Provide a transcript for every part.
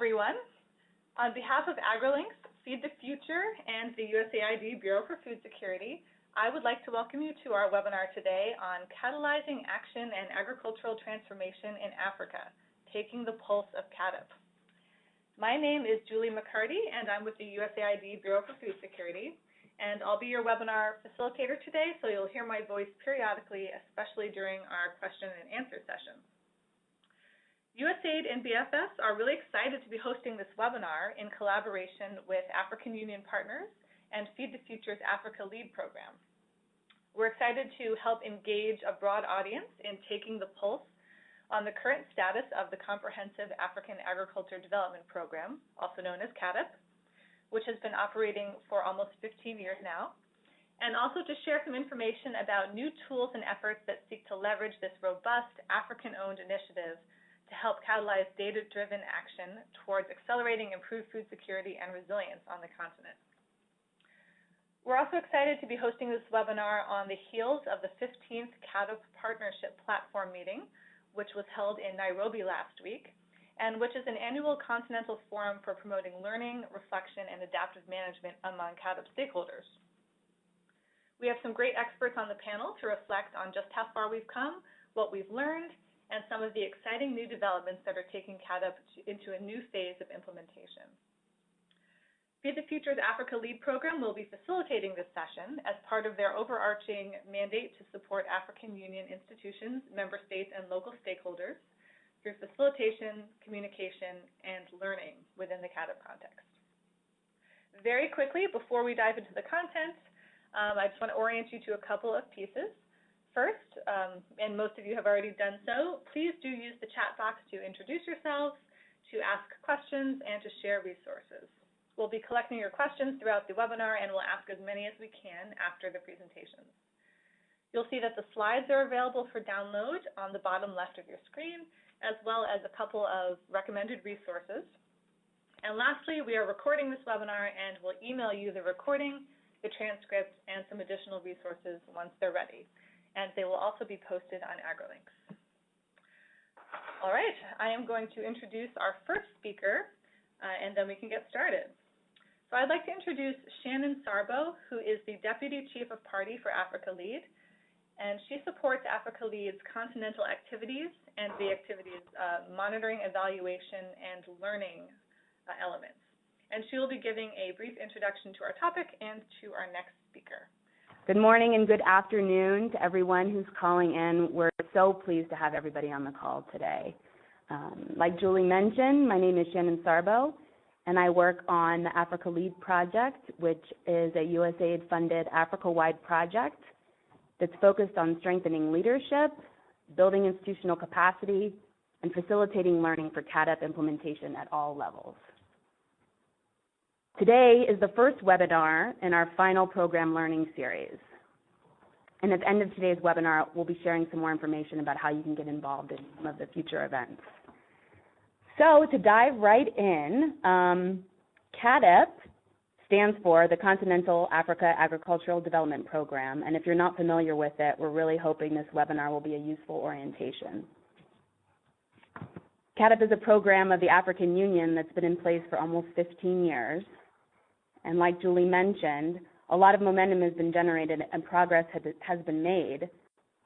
everyone. On behalf of AgriLinks, Feed the Future, and the USAID Bureau for Food Security, I would like to welcome you to our webinar today on Catalyzing Action and Agricultural Transformation in Africa, Taking the Pulse of CAADP. My name is Julie McCarty, and I'm with the USAID Bureau for Food Security, and I'll be your webinar facilitator today, so you'll hear my voice periodically, especially during our question and answer sessions. USAID and BFS are really excited to be hosting this webinar in collaboration with African Union Partners and Feed the Future's Africa Lead program. We're excited to help engage a broad audience in taking the pulse on the current status of the Comprehensive African Agriculture Development Program, also known as CAADP, which has been operating for almost 15 years now, and also to share some information about new tools and efforts that seek to leverage this robust African-owned initiative to help catalyze data-driven action towards accelerating improved food security and resilience on the continent. We're also excited to be hosting this webinar on the heels of the 15th CAADP Partnership Platform meeting, which was held in Nairobi last week, and which is an annual continental forum for promoting learning, reflection, and adaptive management among CAADP stakeholders. We have some great experts on the panel to reflect on just how far we've come, what we've learned, and some of the exciting new developments that are taking CAADP into a new phase of implementation. Feed the Future's Africa Lead program will be facilitating this session as part of their overarching mandate to support African Union institutions, member states, and local stakeholders through facilitation, communication, and learning within the CAADP context. Very quickly, before we dive into the content, um, I just want to orient you to a couple of pieces. First, um, and most of you have already done so, please do use the chat box to introduce yourselves, to ask questions, and to share resources. We'll be collecting your questions throughout the webinar, and we'll ask as many as we can after the presentations. You'll see that the slides are available for download on the bottom left of your screen, as well as a couple of recommended resources. And lastly, we are recording this webinar, and we'll email you the recording, the transcript, and some additional resources once they're ready and they will also be posted on AgriLinks. All right, I am going to introduce our first speaker, uh, and then we can get started. So I'd like to introduce Shannon Sarbo, who is the Deputy Chief of Party for Africa Lead, and she supports Africa Lead's continental activities and the activities uh, monitoring, evaluation, and learning uh, elements. And she will be giving a brief introduction to our topic and to our next speaker. Good morning and good afternoon to everyone who's calling in. We're so pleased to have everybody on the call today. Um, like Julie mentioned, my name is Shannon Sarbo, and I work on the Africa Lead Project, which is a USAID-funded Africa-wide project that's focused on strengthening leadership, building institutional capacity, and facilitating learning for CAADP implementation at all levels. Today is the first webinar in our final program learning series. And at the end of today's webinar, we'll be sharing some more information about how you can get involved in some of the future events. So to dive right in, um, CAADP stands for the Continental Africa Agricultural Development Program. And if you're not familiar with it, we're really hoping this webinar will be a useful orientation. CAADP is a program of the African Union that's been in place for almost 15 years. And like Julie mentioned, a lot of momentum has been generated and progress has been made.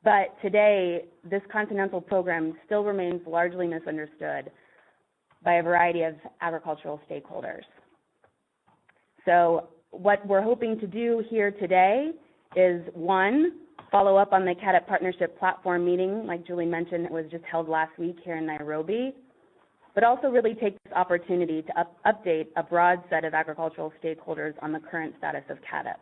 But today, this continental program still remains largely misunderstood by a variety of agricultural stakeholders. So what we're hoping to do here today is one, follow up on the CAADP Partnership Platform meeting, like Julie mentioned, it was just held last week here in Nairobi but also really take this opportunity to up update a broad set of agricultural stakeholders on the current status of CAADP.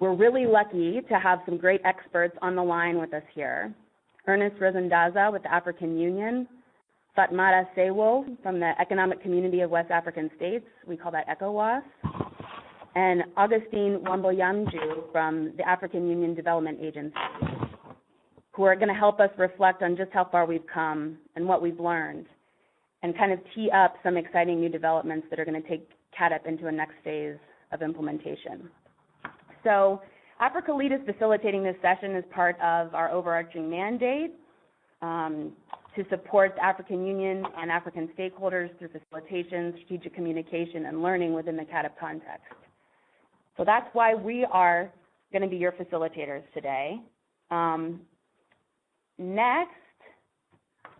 We're really lucky to have some great experts on the line with us here. Ernest Ruzindaza with the African Union, Fatmata Seiwoh from the Economic Community of West African States, we call that ECOWAS, and Augustine Wambo Yamdjeu from the African Union Development Agency who are going to help us reflect on just how far we've come and what we've learned and kind of tee up some exciting new developments that are going to take CAADP into a next phase of implementation. So Africa Lead is facilitating this session as part of our overarching mandate um, to support the African Union and African stakeholders through facilitation, strategic communication, and learning within the CAADP context. So that's why we are going to be your facilitators today. Um, next,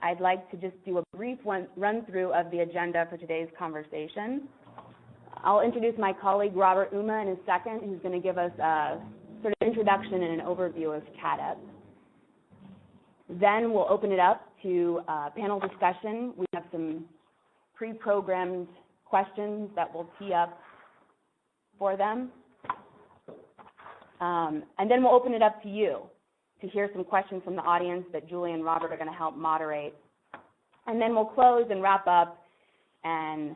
I'd like to just do a brief run through of the agenda for today's conversation. I'll introduce my colleague Robert Ouma, in a second, who's going to give us a sort of introduction and an overview of CAADP. Then we'll open it up to uh, panel discussion. We have some pre-programmed questions that we'll tee up for them. Um, and then we'll open it up to you to hear some questions from the audience that Julie and Robert are going to help moderate. And then we'll close and wrap up and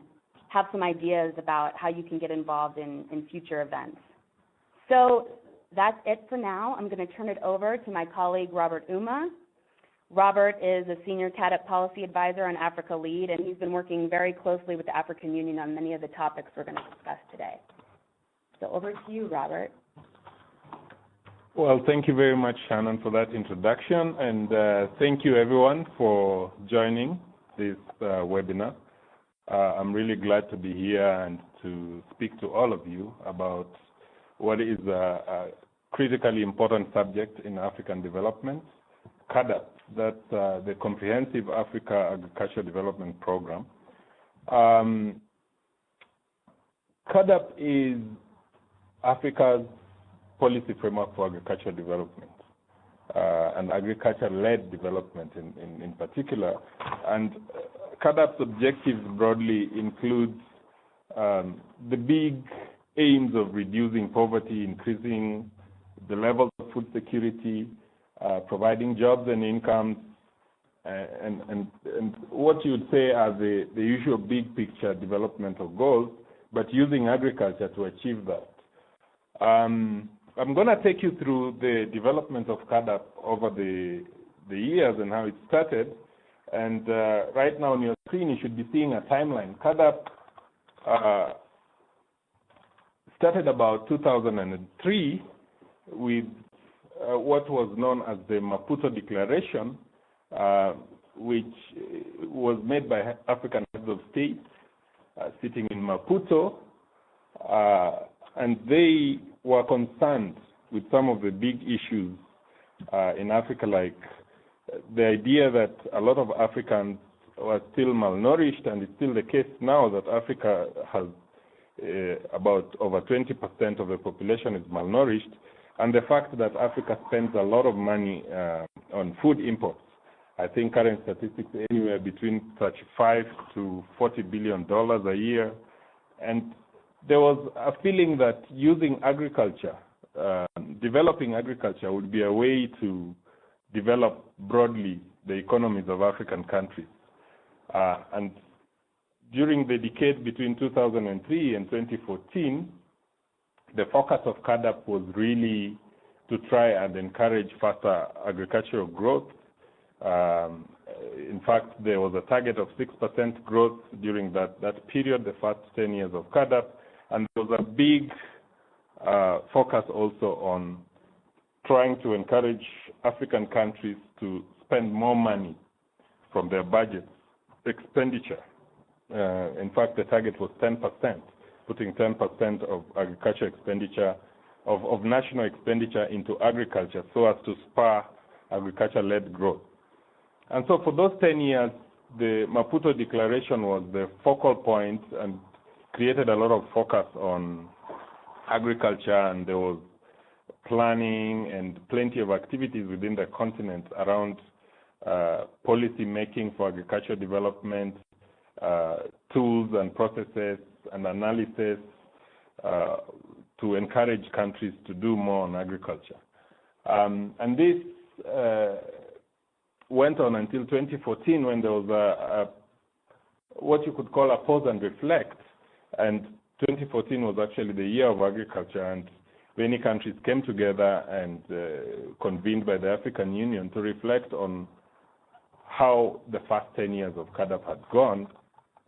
have some ideas about how you can get involved in, in future events. So that's it for now. I'm going to turn it over to my colleague, Robert Ouma. Robert is a senior CAADP policy advisor on Africa Lead, and he's been working very closely with the African Union on many of the topics we're going to discuss today. So over to you, Robert. Well, thank you very much, Shannon, for that introduction, and uh, thank you everyone for joining this uh, webinar. Uh, I'm really glad to be here and to speak to all of you about what is a, a critically important subject in African development, CAADP, that's uh, the Comprehensive Africa Agriculture Development Program. Um, CAADP is Africa's policy framework for agricultural development uh, and agriculture-led development in, in, in, particular. And uh, CAADP's objectives broadly include um, the big aims of reducing poverty, increasing the level of food security, uh, providing jobs and incomes, uh, and, and, and what you would say are the, the usual big picture developmental goals, but using agriculture to achieve that. Um, I'm going to take you through the development of CAADP over the, the years and how it started. And uh, right now on your screen, you should be seeing a timeline. CAADP uh, started about 2003 with uh, what was known as the Maputo Declaration, uh, which was made by African heads of state uh, sitting in Maputo, uh, and they were concerned with some of the big issues uh, in Africa, like the idea that a lot of Africans were still malnourished, and it's still the case now that Africa has uh, about over 20% of the population is malnourished, and the fact that Africa spends a lot of money uh, on food imports. I think current statistics anywhere between 35 to 40 billion dollars a year, and there was a feeling that using agriculture, uh, developing agriculture, would be a way to develop broadly the economies of African countries. Uh, and during the decade between 2003 and 2014, the focus of CAADP was really to try and encourage faster agricultural growth. Um, in fact, there was a target of 6% growth during that, that period, the first 10 years of CAADP, and there was a big uh, focus also on trying to encourage African countries to spend more money from their budget expenditure. Uh, in fact, the target was 10%, putting 10% of agriculture expenditure, of, of national expenditure into agriculture so as to spur agriculture-led growth. And so for those 10 years, the Maputo Declaration was the focal point and created a lot of focus on agriculture, and there was planning and plenty of activities within the continent around uh, policy making for agricultural development, uh, tools and processes and analysis uh, to encourage countries to do more on agriculture. Um, and this uh, went on until 2014 when there was a, a, what you could call a pause and reflect and 2014 was actually the year of agriculture, and many countries came together and uh, convened by the African Union to reflect on how the first 10 years of CAADP had gone.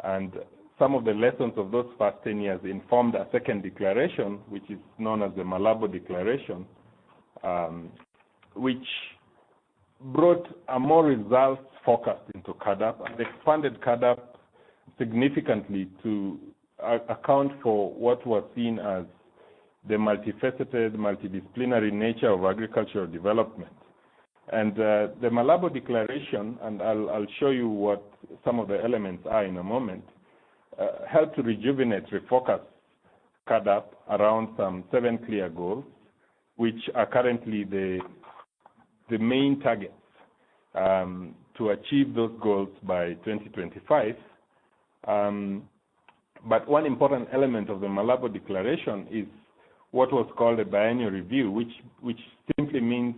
And some of the lessons of those first 10 years informed a second declaration, which is known as the Malabo Declaration, um, which brought a more results focused into CAADP and expanded CAADP significantly to account for what was seen as the multifaceted, multidisciplinary nature of agricultural development. And uh, the Malabo Declaration, and I'll, I'll, show you what some of the elements are in a moment, uh, help to rejuvenate, refocus CAADP around some seven clear goals, which are currently the, the main targets um, to achieve those goals by 2025. Um, but one important element of the Malabo Declaration is what was called a biennial review, which, which simply means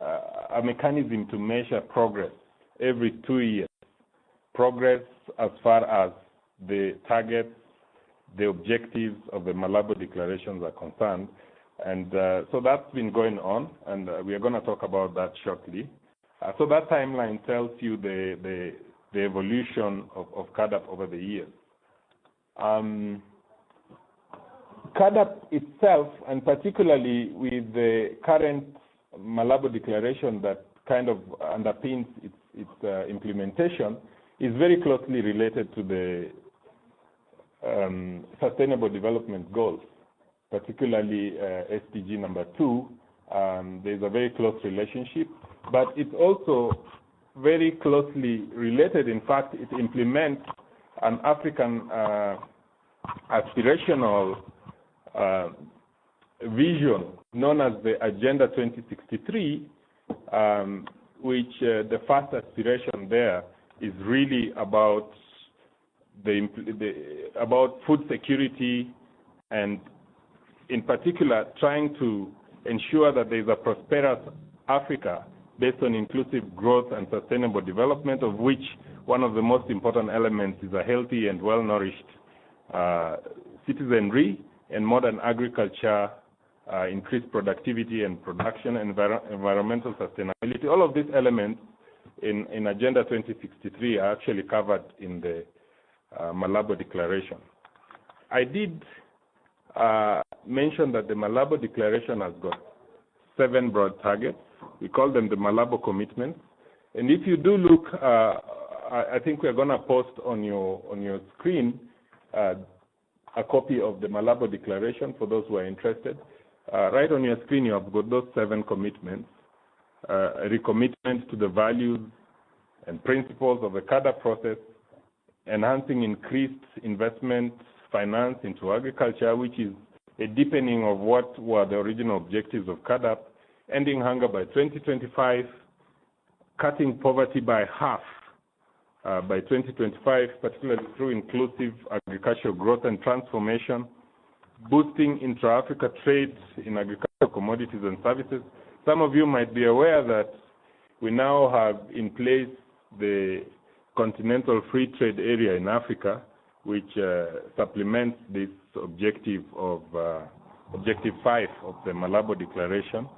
uh, a mechanism to measure progress every two years. Progress as far as the targets, the objectives of the Malabo declarations are concerned. And uh, so that's been going on, and uh, we are going to talk about that shortly. Uh, so that timeline tells you the, the, the evolution of, of CAADP over the years. Um, CAADP itself, and particularly with the current Malabo declaration that kind of underpins its, its uh, implementation, is very closely related to the um, Sustainable Development Goals, particularly uh, SDG number two. Um, there's a very close relationship, but it's also very closely related. In fact, it implements an African uh, aspirational uh, vision known as the Agenda 2063, um, which uh, the first aspiration there is really about the, the, about food security and in particular trying to ensure that there is a prosperous Africa based on inclusive growth and sustainable development, of which one of the most important elements is a healthy and well-nourished uh, citizenry and modern agriculture, uh, increased productivity and production, envir environmental sustainability. All of these elements in, in Agenda 2063 are actually covered in the uh, Malabo Declaration. I did uh, mention that the Malabo Declaration has got seven broad targets. We call them the Malabo Commitments. And if you do look, uh, I, think we're going to post on your on your screen uh, a copy of the Malabo Declaration for those who are interested. Uh, right on your screen, you have got those seven commitments. Uh, a recommitment to the values and principles of the CAADP process, enhancing increased investment finance into agriculture, which is a deepening of what were the original objectives of CAADP, ending hunger by 2025, cutting poverty by half uh, by 2025, particularly through inclusive agricultural growth and transformation, boosting intra-Africa trade in agricultural commodities and services. Some of you might be aware that we now have in place the Continental Free Trade Area in Africa, which uh, supplements this objective of uh, Objective 5 of the Malabo Declaration.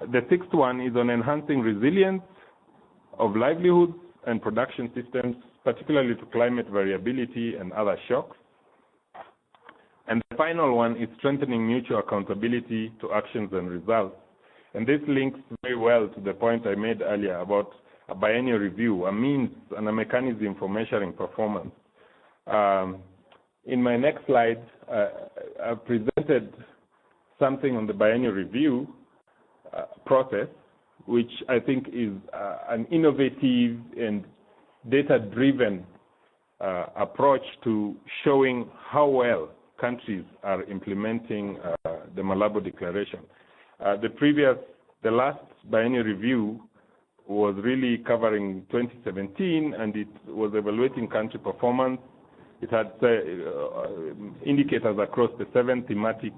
The sixth one is on enhancing resilience of livelihoods and production systems, particularly to climate variability and other shocks. And the final one is strengthening mutual accountability to actions and results. And this links very well to the point I made earlier about a biennial review, a means and a mechanism for measuring performance. Um, in my next slide, uh, I've presented something on the biennial review process, which I think is uh, an innovative and data-driven uh, approach to showing how well countries are implementing uh, the Malabo Declaration. The previous, the last biennial review was really covering 2017, and it was evaluating country performance. It had indicators across the seven thematic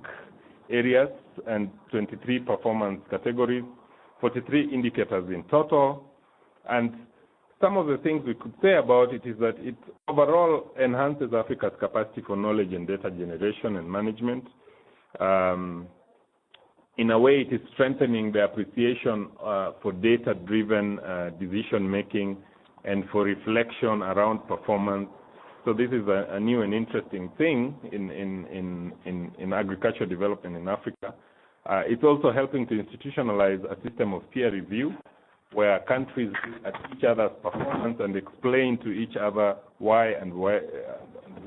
areas and 23 performance categories. 43 indicators in total. And some of the things we could say about it is that it overall enhances Africa's capacity for knowledge and data generation and management. Um, in a way, it is strengthening the appreciation uh, for data-driven uh, decision-making and for reflection around performance. So this is a, a new and interesting thing in, in, in, in, in agriculture development in Africa. Uh, it's also helping to institutionalize a system of peer review where countries look at each other's performance and explain to each other why and why, uh,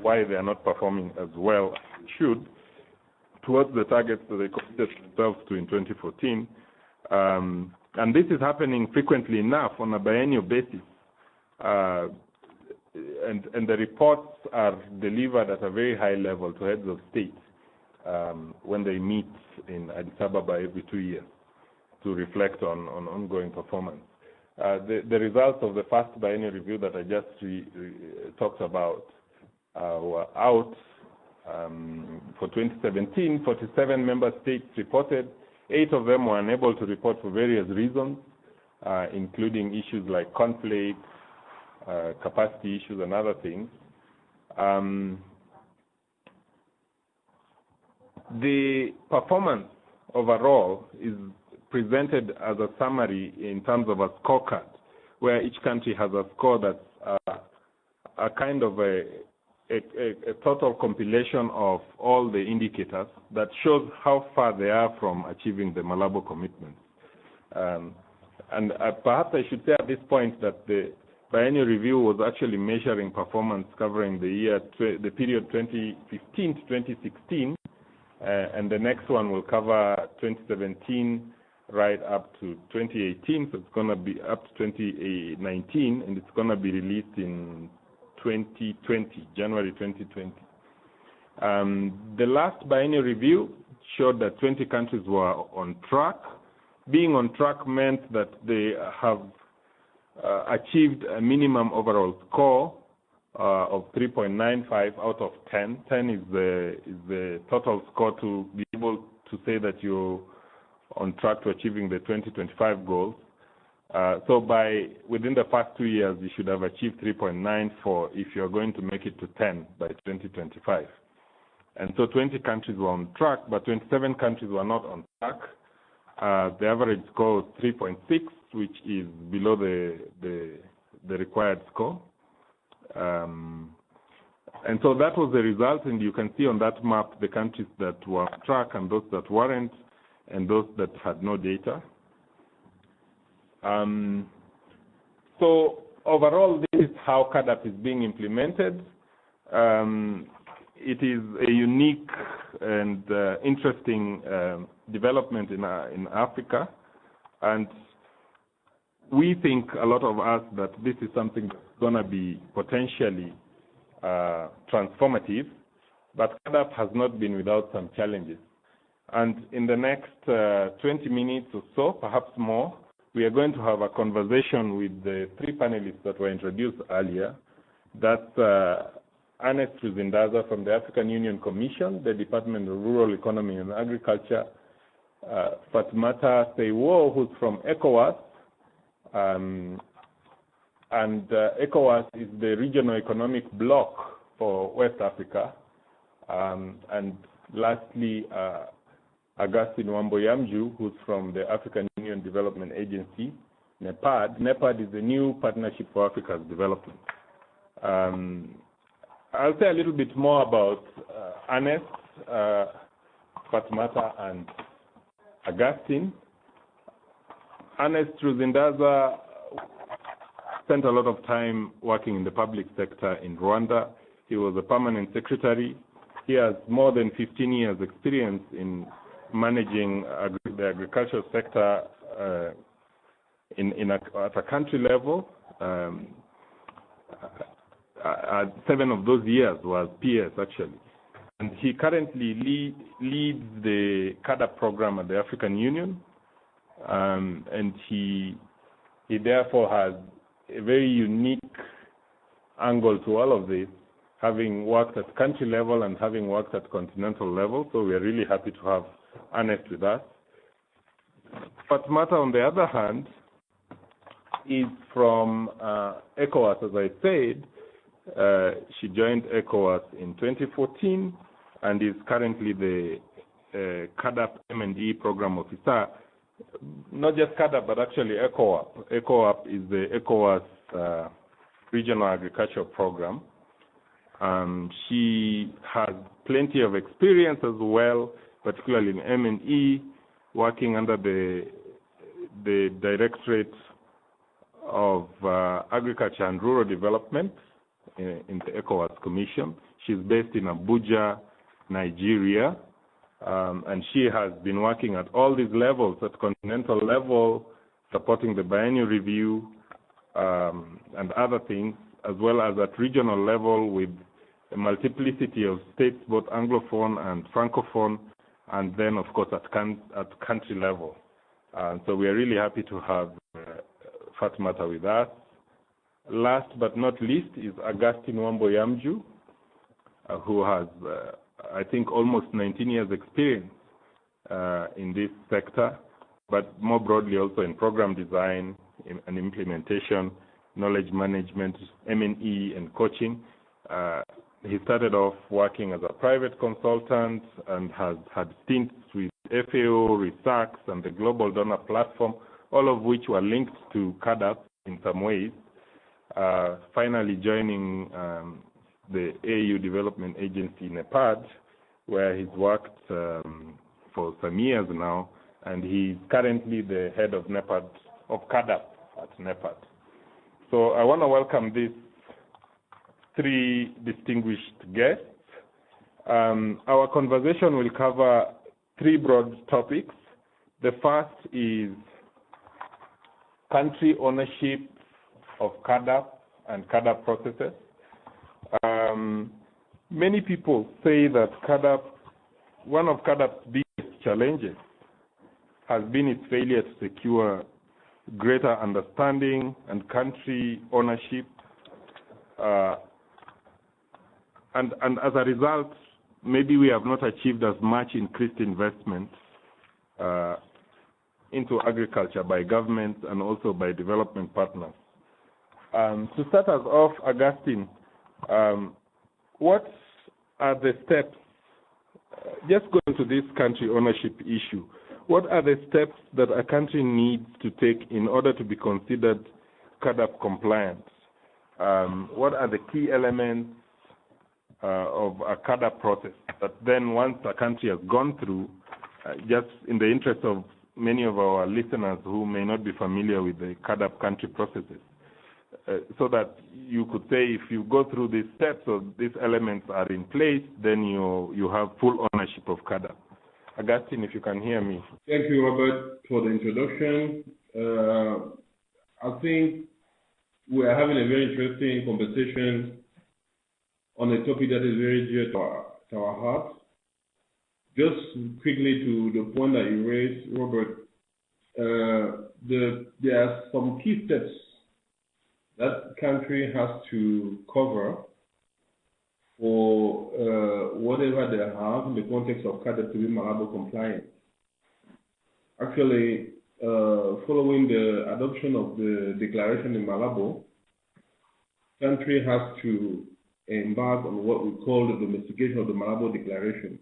why they are not performing as well as they should towards the targets that they committed themselves to in 2014. Um, and this is happening frequently enough on a biennial basis. Uh, and, and the reports are delivered at a very high level to heads of state um, when they meet in Addis Ababa every two years to reflect on, on ongoing performance. Uh, the, the, results of the first biennial review that I just re, re, talked about uh, were out um, for 2017. 47 member states reported. Eight of them were unable to report for various reasons, uh, including issues like conflict, capacity issues, and other things. Um, the performance overall is presented as a summary in terms of a scorecard, where each country has a score that's uh, a kind of a, a, a, total compilation of all the indicators that shows how far they are from achieving the Malabo commitments. Um, and uh, perhaps I should say at this point that the biennial review was actually measuring performance covering the year, the period 2015 to 2016, uh, and the next one will cover 2017 right up to 2018. So it's going to be up to 2019, and it's going to be released in 2020, January 2020. Um, the last biennial review showed that 20 countries were on track. Being on track meant that they have achieved a minimum overall score uh, of 3.95 out of 10. 10 is the is the total score to be able to say that you're on track to achieving the 2025 goals. Uh, so by within the first two years, you should have achieved 3.94 if you're going to make it to 10 by 2025. And so 20 countries were on track, but 27 countries were not on track. Uh, the average score was 3.6, which is below the, the, the required score. Um, and so that was the result, and you can see on that map the countries that were on track and those that weren't, and those that had no data. Um, so overall, this is how CAADP is being implemented. Um, it is a unique and uh, interesting uh, development in, uh, in Africa, and we think a lot of us that this is something that's going to be potentially uh, transformative, but CAADP has not been without some challenges. And in the next uh, 20 minutes or so, perhaps more, we are going to have a conversation with the three panelists that were introduced earlier. That's uh, Ernest Ruzindaza from the African Union Commission, the Department of Rural Economy and Agriculture, uh, Fatoumata Seiwoh, who's from ECOWAS, and uh, ECOWAS is the regional economic bloc for West Africa. Um, and lastly, uh, Augustine Wambo-Yamdjeu, who's from the African Union Development Agency, NEPAD. NEPAD is the new Partnership for Africa's Development. Um, I'll say a little bit more about uh, Ernest, uh, Fatoumata, and Augustine. Ernest Ruzindaza spent a lot of time working in the public sector in Rwanda. He was a permanent secretary. He has more than 15 years experience in managing agri the agricultural sector uh, in, in a, at a country level. Um, uh, uh seven of those years was PS actually. And he currently lead, leads the CADA program at the African Union. Um, and he, he therefore has a very unique angle to all of this, having worked at country level and having worked at continental level. So we are really happy to have Ernest with us. Fatoumata, on the other hand, is from uh, ECOWAS, as I said. Uh, she joined ECOWAS in 2014 and is currently the uh, CAADP M&E program officer not just CAADP, but actually ECOWAP. ECOWAP is the ECOWAS uh, Regional Agriculture Program. Um, she has plenty of experience as well, particularly in M&E, working under the the Directorate of uh, Agriculture and Rural Development in, in, the ECOWAS Commission. She's based in Abuja, Nigeria, um, and she has been working at all these levels, at continental level, supporting the biennial review um, and other things, as well as at regional level with a multiplicity of states, both Anglophone and Francophone, and then, of course, at, at country level. Uh, so we are really happy to have uh, Fatmata with us. Last but not least is Augustine Wambo Yamdjeu, uh, who has, uh, I think, almost 19 years experience uh, in this sector, but more broadly also in program design and implementation, knowledge management, M&E, and coaching. Uh, he started off working as a private consultant and has had stints with FAO, ReSAKSS, and the Global Donor Platform, all of which were linked to CAADP in some ways. Uh, finally joining um, the AU Development Agency NEPAD, where he's worked um, for some years now, and he's currently the head of NEPAD, of CAADP at NEPAD. So I want to welcome these three distinguished guests. Um, our conversation will cover three broad topics. The first is country ownership of CAADP and CAADP processes. Um, many people say that CAADP, one of CAADP's biggest challenges has been its failure to secure greater understanding and country ownership. Uh, and, and as a result, maybe we have not achieved as much increased investment uh, into agriculture by governments and also by development partners. Um, to start us off, Augustine, um, what are the steps, uh, just going to this country ownership issue, what are the steps that a country needs to take in order to be considered CAADP compliant? Um, what are the key elements uh, of a CAADP process that then once a country has gone through, uh, just in the interest of many of our listeners who may not be familiar with the CAADP country processes, uh, so that you could say if you go through these steps or these elements are in place, then you you have full ownership of CAADP. Augustine, if you can hear me. Thank you, Robert, for the introduction. Uh, I think we are having a very interesting conversation on a topic that is very dear to our, to our heart. Just quickly to the point that you raised, Robert, uh, the, there are some key steps that country has to cover for uh, whatever they have in the context of CAADP to be Malabo compliant. Actually, uh, following the adoption of the declaration in Malabo, country has to embark on what we call the domestication of the Malabo Declaration.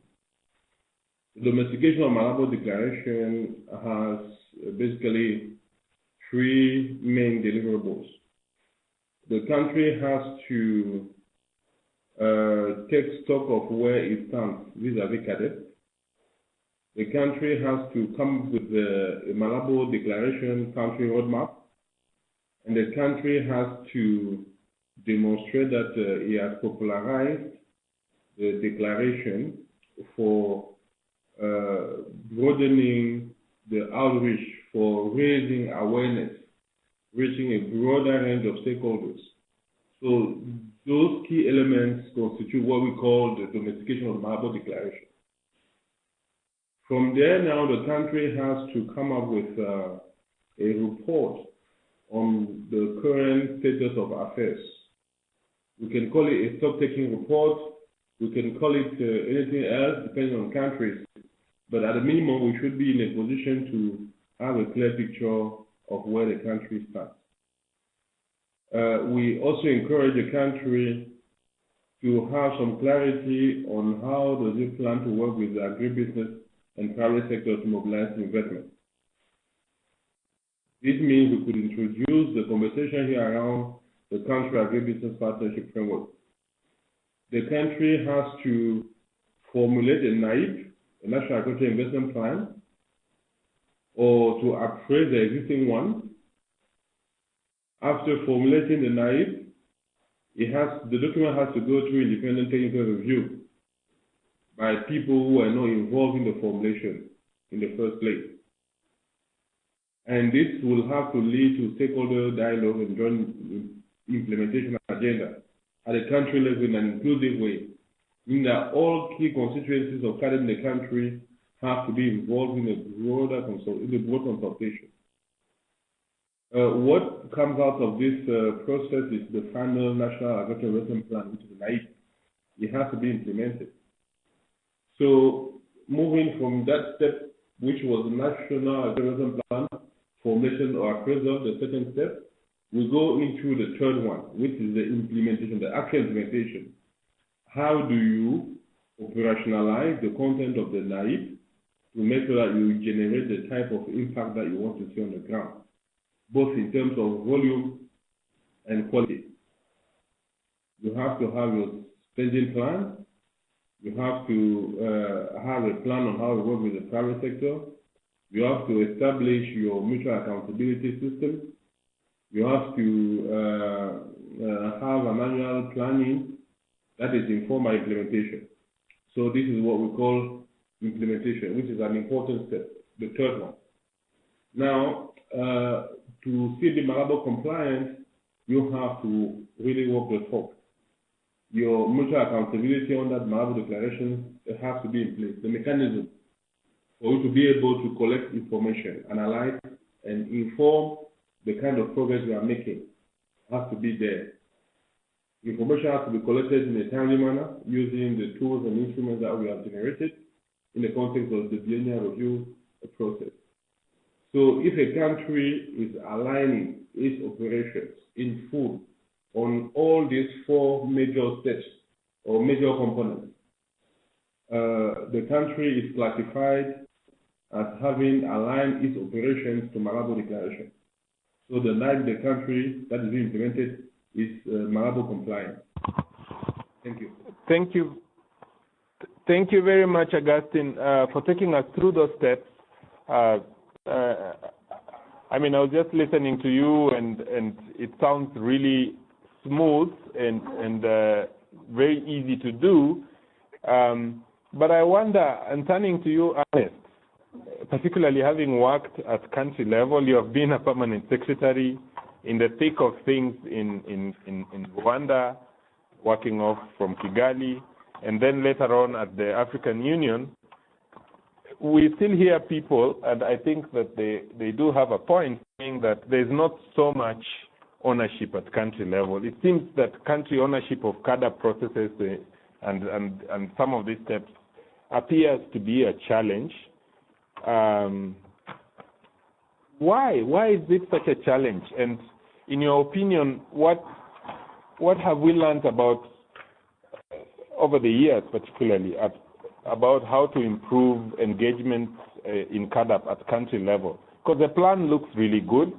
The domestication of Malabo Declaration has basically three main deliverables. The country has to uh, take stock of where it stands vis-à-vis CAADP. The country has to come with the Malabo Declaration country roadmap, and the country has to demonstrate that uh, he has popularized the declaration for uh, broadening the outreach for raising awareness, reaching a broader range of stakeholders. So those key elements constitute what we call the domestication of Malabo Declaration. From there now, the country has to come up with uh, a report on the current status of affairs we can call it a stock-taking report. We can call it uh, anything else, depending on countries. But at a minimum, we should be in a position to have a clear picture of where the country stands. Uh, we also encourage the country to have some clarity on how does it plan to work with the agribusiness and private sector to mobilize investment. This means we could introduce the conversation here around the country agribusiness partnership framework. The country has to formulate a NAIP, a National Agricultural Investment Plan, or to appraise the existing one, After formulating the NAIP, it has, the document has to go through independent technical review by people who are not involved in the formulation in the first place. And this will have to lead to stakeholder dialogue and joint implementation agenda at a country level in an inclusive way, meaning that all key constituencies of in the country have to be involved in the broader consult in the broad consultation. Uh, what comes out of this uh, process is the final National Agricultural Plan, which is NAIP. It has to be implemented. So moving from that step, which was the National Agricultural Plan, formation or appraisal, the second step, we go into the third one, which is the implementation, the actual implementation. How do you operationalize the content of the NAIP to make sure that you generate the type of impact that you want to see on the ground, both in terms of volume and quality? You have to have your spending plan. You have to uh, have a plan on how to work with the private sector. You have to establish your mutual accountability system you have to uh, uh, have an annual planning that is informed by implementation. So this is what we call implementation, which is an important step, the third one. Now, uh, to see the Malabo compliance, you have to really work the talk. Your mutual accountability on that Malabo declaration has to be in place. The mechanism for you to be able to collect information, analyze, and inform the kind of progress we are making has to be there. Information has to be collected in a timely manner using the tools and instruments that we have generated in the context of the biennial review process. So if a country is aligning its operations in full on all these four major steps or major components, uh, the country is classified as having aligned its operations to Malabo Declaration. So the the country that is being implemented is uh, Malabo compliant. Thank you. Thank you. Thank you very much, Augustine, uh, for taking us through those steps. Uh, uh, I mean, I was just listening to you, and and it sounds really smooth and and uh, very easy to do. Um, but I wonder, and turning to you, Ernest, particularly having worked at country level, you have been a permanent secretary in the thick of things in, in, in, in Rwanda, working off from Kigali, and then later on at the African Union. We still hear people, and I think that they, they do have a point, saying that there's not so much ownership at country level. It seems that country ownership of CAADP processes uh, and, and, and some of these steps appears to be a challenge um, why? Why is it such a challenge? And in your opinion, what what have we learned about over the years, particularly at, about how to improve engagement uh, in CAADP at country level? Because the plan looks really good,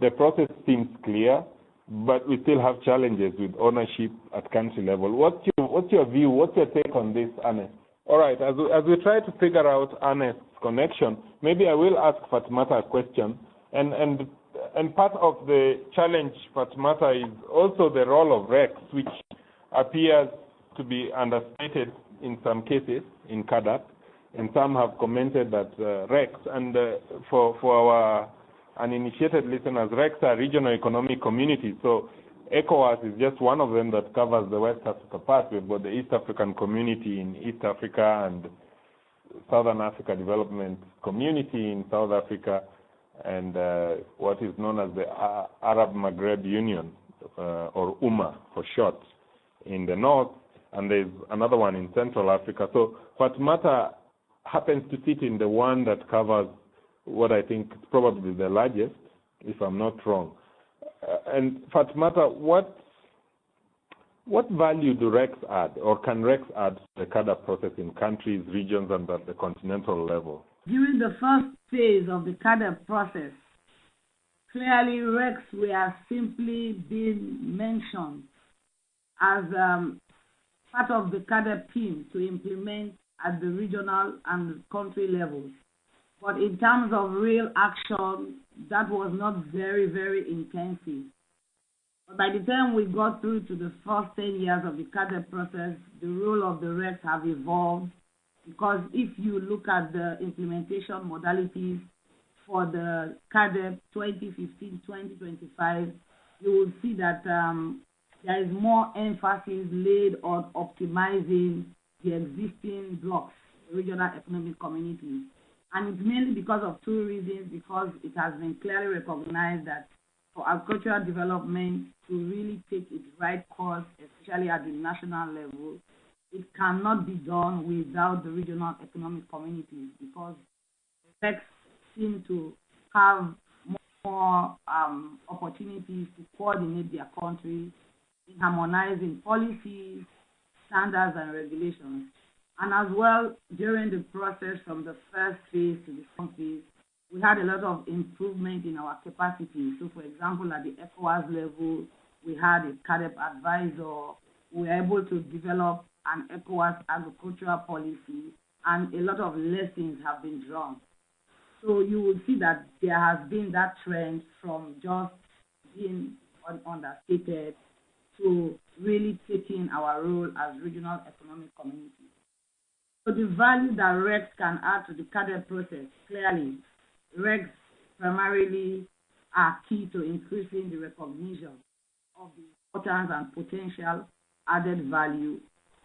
the process seems clear, but we still have challenges with ownership at country level. What's your what's your view? What's your take on this, Anne? All right, as we, as we try to figure out Ernest's connection, maybe I will ask Fatmata a question. And, and, and part of the challenge, Fatmata, is also the role of RECs, which appears to be understated in some cases in CAADP. And some have commented that uh, RECs, and uh, for, for our uninitiated listeners, RECs are regional economic communities. So ECOWAS is just one of them that covers the West Africa part. We've got the East African community in East Africa and Southern Africa Development Community in South Africa and uh, what is known as the Arab Maghreb Union, uh, or UMA for short, in the north, and there's another one in Central Africa. So Fatmata happens to sit in the one that covers what I think is probably the largest, if I'm not wrong. Uh, and Fatmata, what what value do RECs add, or can RECs add to the CAADP process in countries, regions, and at the continental level? During the first phase of the CAADP process, clearly RECs were simply being mentioned as um, part of the CAADP team to implement at the regional and country levels. But in terms of real action, that was not very, very intensive. But by the time we got through to the first 10 years of the CAADP process, the role of the RECs have evolved because if you look at the implementation modalities for the CAADP 2015-2025, you will see that um, there is more emphasis laid on optimizing the existing blocks, regional economic communities. And it's mainly because of two reasons, because it has been clearly recognized that for agricultural development to really take its right course, especially at the national level, it cannot be done without the regional economic communities because effects seem to have more um, opportunities to coordinate their countries in harmonizing policies, standards, and regulations. And as well, during the process from the first phase to the second phase, we had a lot of improvement in our capacity. So, for example, at the ECOWAS level, we had a CAADP advisor. We were able to develop an ECOWAS agricultural policy, and a lot of lessons have been drawn. So you will see that there has been that trend from just being un understated to really taking our role as regional economic communities. So the value that RECs can add to the CAADP process, clearly, RECs primarily are key to increasing the recognition of the importance and potential added value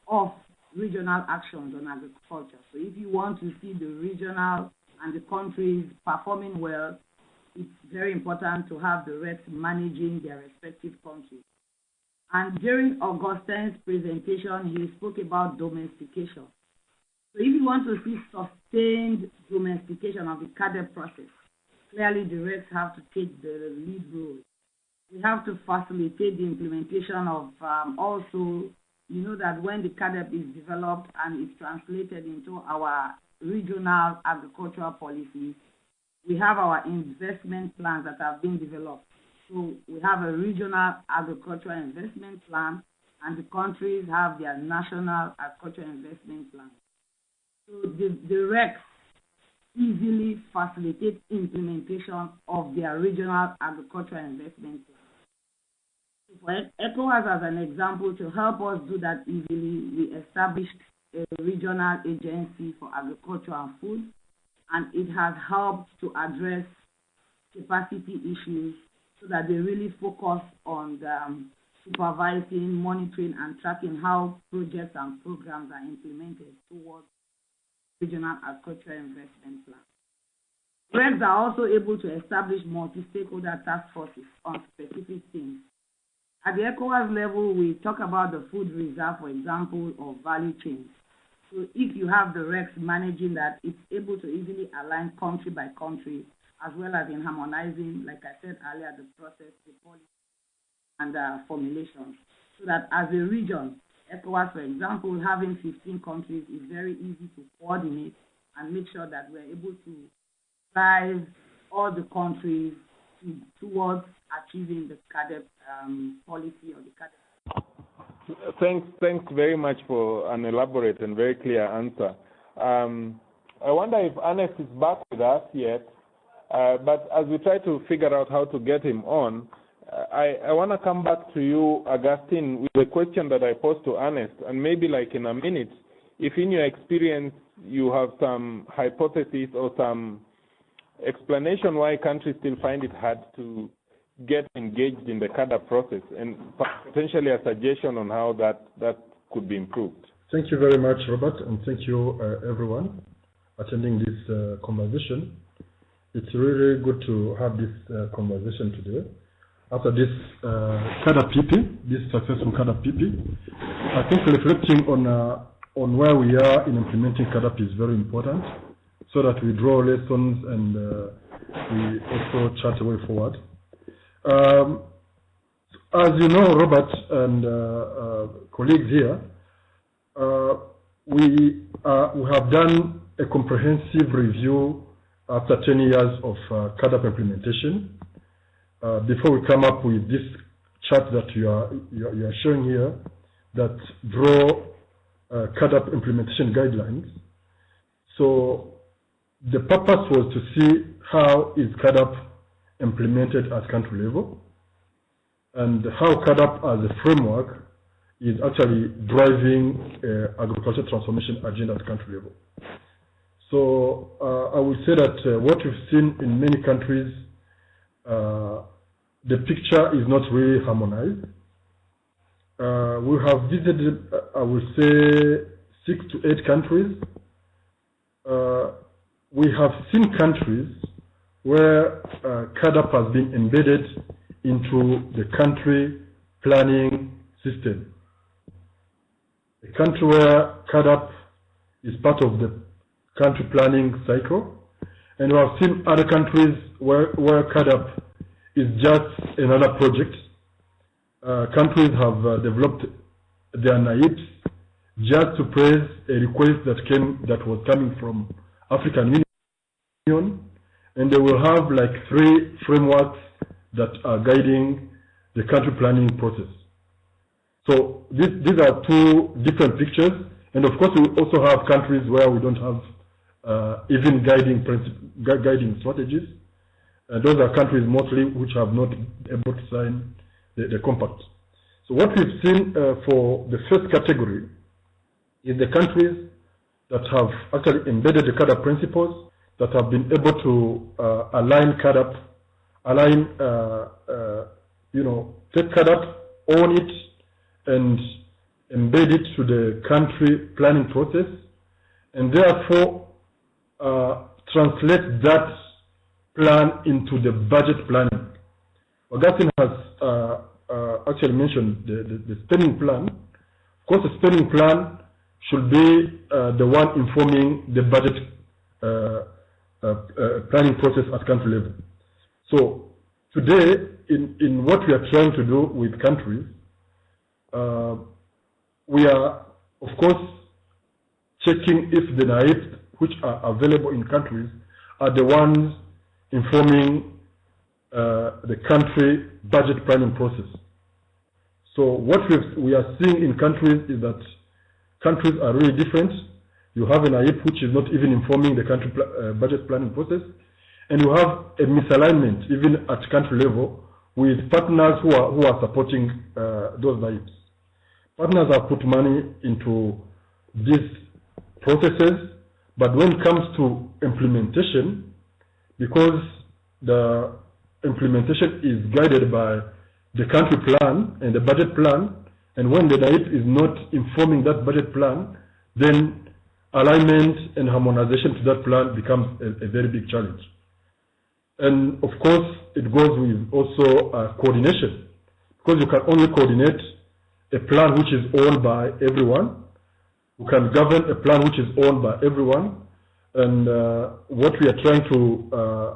of regional actions on agriculture. So if you want to see the regional and the countries performing well, it's very important to have the RECs managing their respective countries. And during Augustine's presentation, he spoke about domestication. So if you want to see sustained domestication of the CAADP process, clearly the RECs have to take the lead role. We have to facilitate the implementation of um, also, you know that when the CAADP is developed and is translated into our regional agricultural policies, we have our investment plans that have been developed. So we have a regional agricultural investment plan, and the countries have their national agricultural investment plan. So the, the RECs easily facilitate implementation of their regional agricultural investment plan. For ECOWAS as an example, to help us do that easily, we established a regional agency for agriculture and food, and it has helped to address capacity issues so that they really focus on um, supervising, monitoring, and tracking how projects and programs are implemented towards regional agricultural investment plans. RECs are also able to establish multi-stakeholder task forces on specific things. At the ECOWAS level, we talk about the food reserve, for example, or value chains. So if you have the RECs managing that, it's able to easily align country by country, as well as in harmonizing, like I said earlier, the process, the policy, and uh, formulations. So that as a region, ECOWAS, for example, having 15 countries is very easy to coordinate and make sure that we're able to drive all the countries to, towards achieving the CAADP um, policy or the CAADP. Thanks, thanks very much for an elaborate and very clear answer. Um, I wonder if Ernest is back with us yet, uh, but as we try to figure out how to get him on, I, I want to come back to you, Augustine, with a question that I posed to Ernest, and maybe like in a minute, if in your experience you have some hypothesis or some explanation why countries still find it hard to get engaged in the CAADP process, and potentially a suggestion on how that, that could be improved. Thank you very much, Robert, and thank you, uh, everyone, attending this uh, conversation. It's really good to have this uh, conversation today after this uh, PP, this successful CAADP PP, I think reflecting on uh, on where we are in implementing CAADP is very important, so that we draw lessons and uh, we also chart a way forward. Um, as you know, Robert and uh, uh, colleagues here, we we have done a comprehensive review after 10 years of uh, CAADP implementation uh, before we come up with this chart that you are, you are, you are showing here that draw uh, CAADP implementation guidelines. So the purpose was to see how is CAADP implemented at country level. and how CAADP as a framework is actually driving uh, agricultural transformation agenda at country level. So uh, I would say that uh, what we've seen in many countries, uh, the picture is not really harmonized. Uh, we have visited, uh, I would say, six to eight countries. we have seen countries where uh, CAADP has been embedded into the country planning system. A country where CAADP is part of the country planning cycle, and we have seen other countries where, where CAADP is just another project. Uh, countries have uh, developed their NAIPs just to praise a request that came that was coming from African Union and they will have like three frameworks that are guiding the country planning process. So this, these are two different pictures, and of course we also have countries where we don't have even guiding guiding strategies. Uh, those are countries mostly which have not been able to sign the, the compact. So what we've seen uh, for the first category is the countries that have actually embedded the CAADP principles that have been able to uh, align CAADP, align, uh, uh, you know, take CAADP, own it, and embed it to the country planning process, and therefore uh, translate that plan into the budget planning. Augustine has uh, uh, actually mentioned the, the, the, spending plan. Of course, the spending plan should be the one informing the budget uh, uh, planning process at country level. So today, in, in what we are trying to do with countries, uh, we are, of course, checking if the NAIPs which are available in countries are the ones informing uh, the country budget planning process. So what we are seeing in countries is that countries are really different you have an AIP which is not even informing the country pl uh, budget planning process. And you have a misalignment even at country level with partners who are, who are supporting uh, those AIPs. Partners have put money into these processes, but when it comes to implementation, because the implementation is guided by the country plan and the budget plan, and when the NAIP is not informing that budget plan, then alignment and harmonization to that plan becomes a, a very big challenge. And of course, it goes with also uh, coordination, because you can only coordinate a plan which is owned by everyone. You can govern a plan which is owned by everyone. And uh, what we are trying to uh,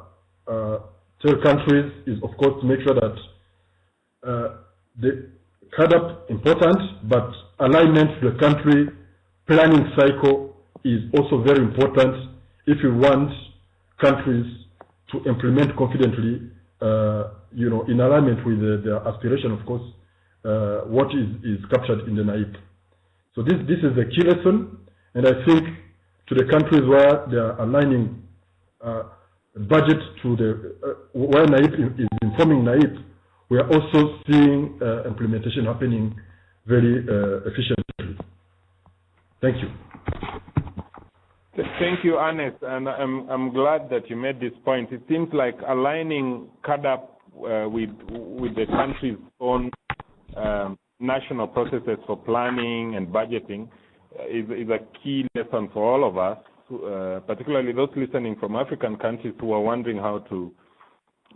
uh tell countries is, of course, to make sure that uh, the CAADP important, but alignment to the country planning cycle is also very important if you want countries to implement confidently, uh, you know, in alignment with the, their aspiration, of course, uh, what is, is captured in the NAIP. So this, this is the key lesson, and I think to the countries where they are aligning uh, budget to the, uh, where NAIP is informing NAIP, we are also seeing uh, implementation happening very uh, efficiently. Thank you. Thank you, Ernest, and I'm, I'm glad that you made this point. It seems like aligning CAADP uh, with, with the country's own um, national processes for planning and budgeting uh, is, is a key lesson for all of us, uh, particularly those listening from African countries who are wondering how to,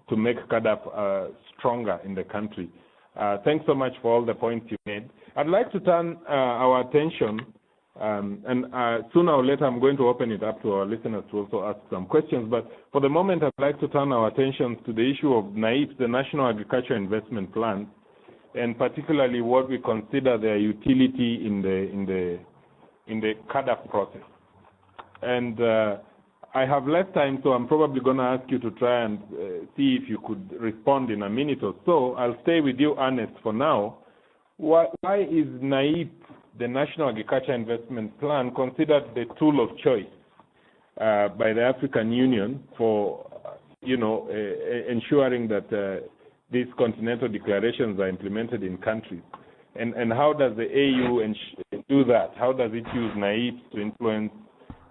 to make CAADP uh, stronger in the country. Uh, thanks so much for all the points you made. I'd like to turn uh, our attention um, and uh, sooner or later, I'm going to open it up to our listeners to also ask some questions. But for the moment, I'd like to turn our attention to the issue of NAIP, the National Agriculture Investment Plan, and particularly what we consider their utility in the in the in the CAADP process. And uh, I have less time, so I'm probably going to ask you to try and uh, see if you could respond in a minute or so. I'll stay with you, Ernest, for now. Why, why is NAIP the National Agriculture Investment Plan considered the tool of choice uh, by the African Union for, you know, uh, ensuring that uh, these continental declarations are implemented in countries? And, and how does the AU do that? How does it use NAIP to influence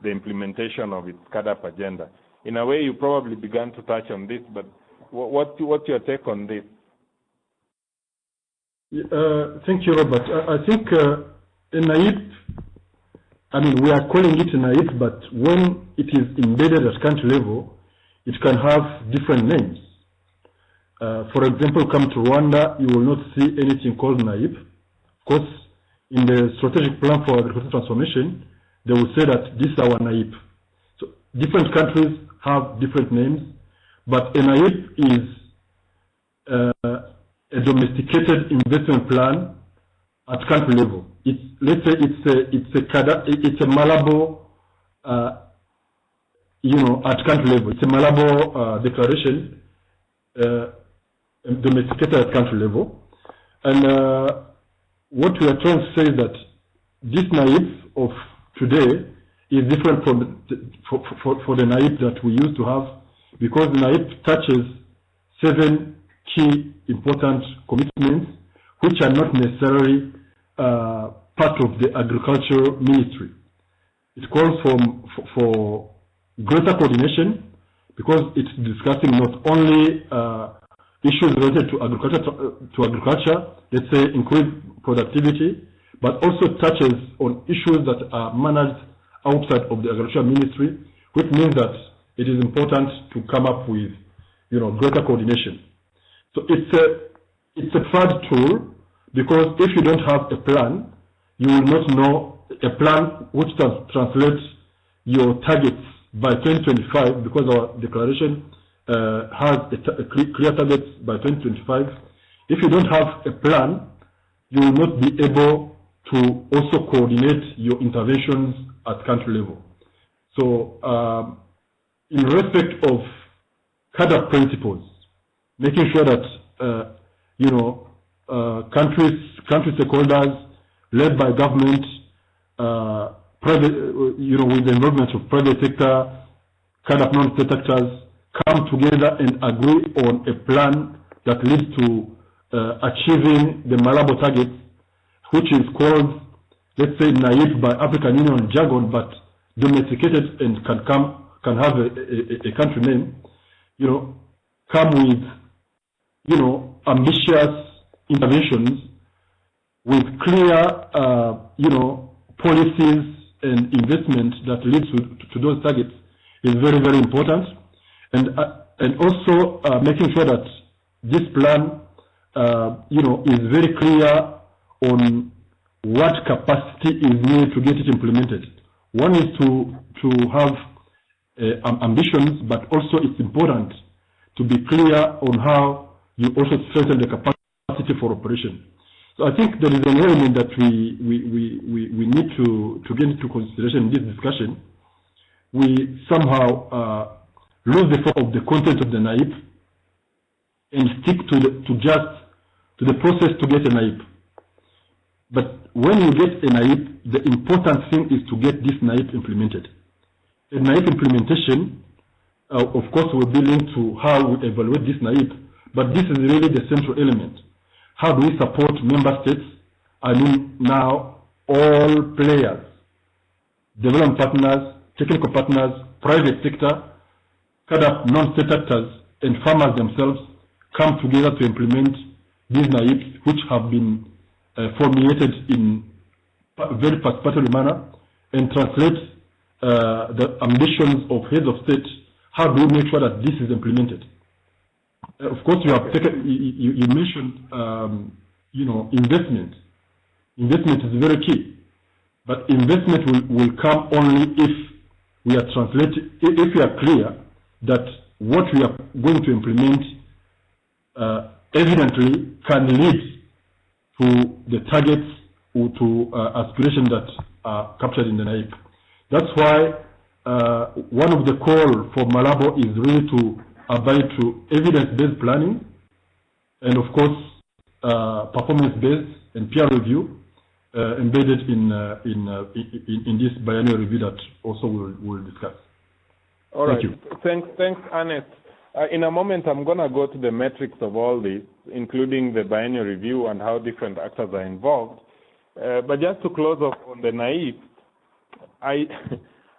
the implementation of its CAADP agenda? In a way, you probably began to touch on this, but what, what what's your take on this? Uh, thank you, Robert. I, I think uh, in NAIP, I mean, we are calling it NAIP, but when it is embedded at country level, it can have different names. Uh, for example, come to Rwanda, you will not see anything called NAIP. Of course, in the strategic plan for agricultural transformation, they will say that this is our NAIP. So different countries have different names, but NAIP is uh, a domesticated investment plan at country level. It's, let's say it's a, it's a, it's a Malabo, uh, you know, at country level. It's a Malabo uh, declaration, uh, domesticated at country level. And uh, what we are trying to say is that this NAIP of today is different from the, for, for, for the NAIP that we used to have because the NAIP touches seven key important commitments which are not necessarily uh, part of the agricultural ministry. It calls for, for greater coordination because it's discussing not only uh, issues related to agriculture, to, to agriculture, let's say increased productivity, but also touches on issues that are managed outside of the agriculture ministry, which means that it is important to come up with, you know, greater coordination. So it's a, it's a third tool because if you don't have a plan, you will not know a plan which translates your targets by 2025 because our declaration uh, has a, a clear target by 2025. If you don't have a plan, you will not be able to also coordinate your interventions at country level. So um, in respect of CAADP principles, making sure that, uh, you know, uh, countries, country stakeholders led by government, uh, private, uh, you know, with the involvement of private sector, CAADP non-state actors, come together and agree on a plan that leads to uh, achieving the Malabo targets which is called, let's say, NAIP by African Union jargon, but domesticated and can come, can have a, a, a country name, you know, come with, you know, ambitious interventions with clear, uh, you know, policies and investment that leads to, to those targets is very, very important. And, uh, and also uh, making sure that this plan, uh, you know, is very clear on what capacity is needed to get it implemented. One is to, to have uh, ambitions, but also it's important to be clear on how you also strengthen the capacity for operation. So I think there is an element that we, we, we, we, we need to, to get into consideration in this discussion. We somehow uh, lose the focus of the content of the NAIP and stick to, the, to just to the process to get a NAIP. But when you get a NAIP, the important thing is to get this NAIP implemented. A NAIP implementation, uh, of course, will be linked to how we evaluate this NAIP, but this is really the central element. How do we support member states? I mean now all players, development partners, technical partners, private sector, CAADP non-state actors, and farmers themselves come together to implement these NAIPs, which have been uh, formulated in a very participatory manner and translate uh, the ambitions of heads of state. How do we make sure that this is implemented? Uh, of course, you have taken, you, you mentioned, um, you know, investment. Investment is very key, but investment will, will come only if we are translating, if we are clear that what we are going to implement uh, evidently can lead to the targets or to uh, aspirations that are captured in the NAIP. That's why uh, one of the call for Malabo is really to abide to evidence-based planning and of course uh, performance-based and peer review uh, embedded in, uh, in, uh, in, in, this biennial review that also we'll, we'll discuss. All Thank right. You. Thanks, thanks, Ernest. Uh, in a moment, I'm going to go to the metrics of all this, including the biennial review and how different actors are involved. Uh, but just to close off on the NAIP, I,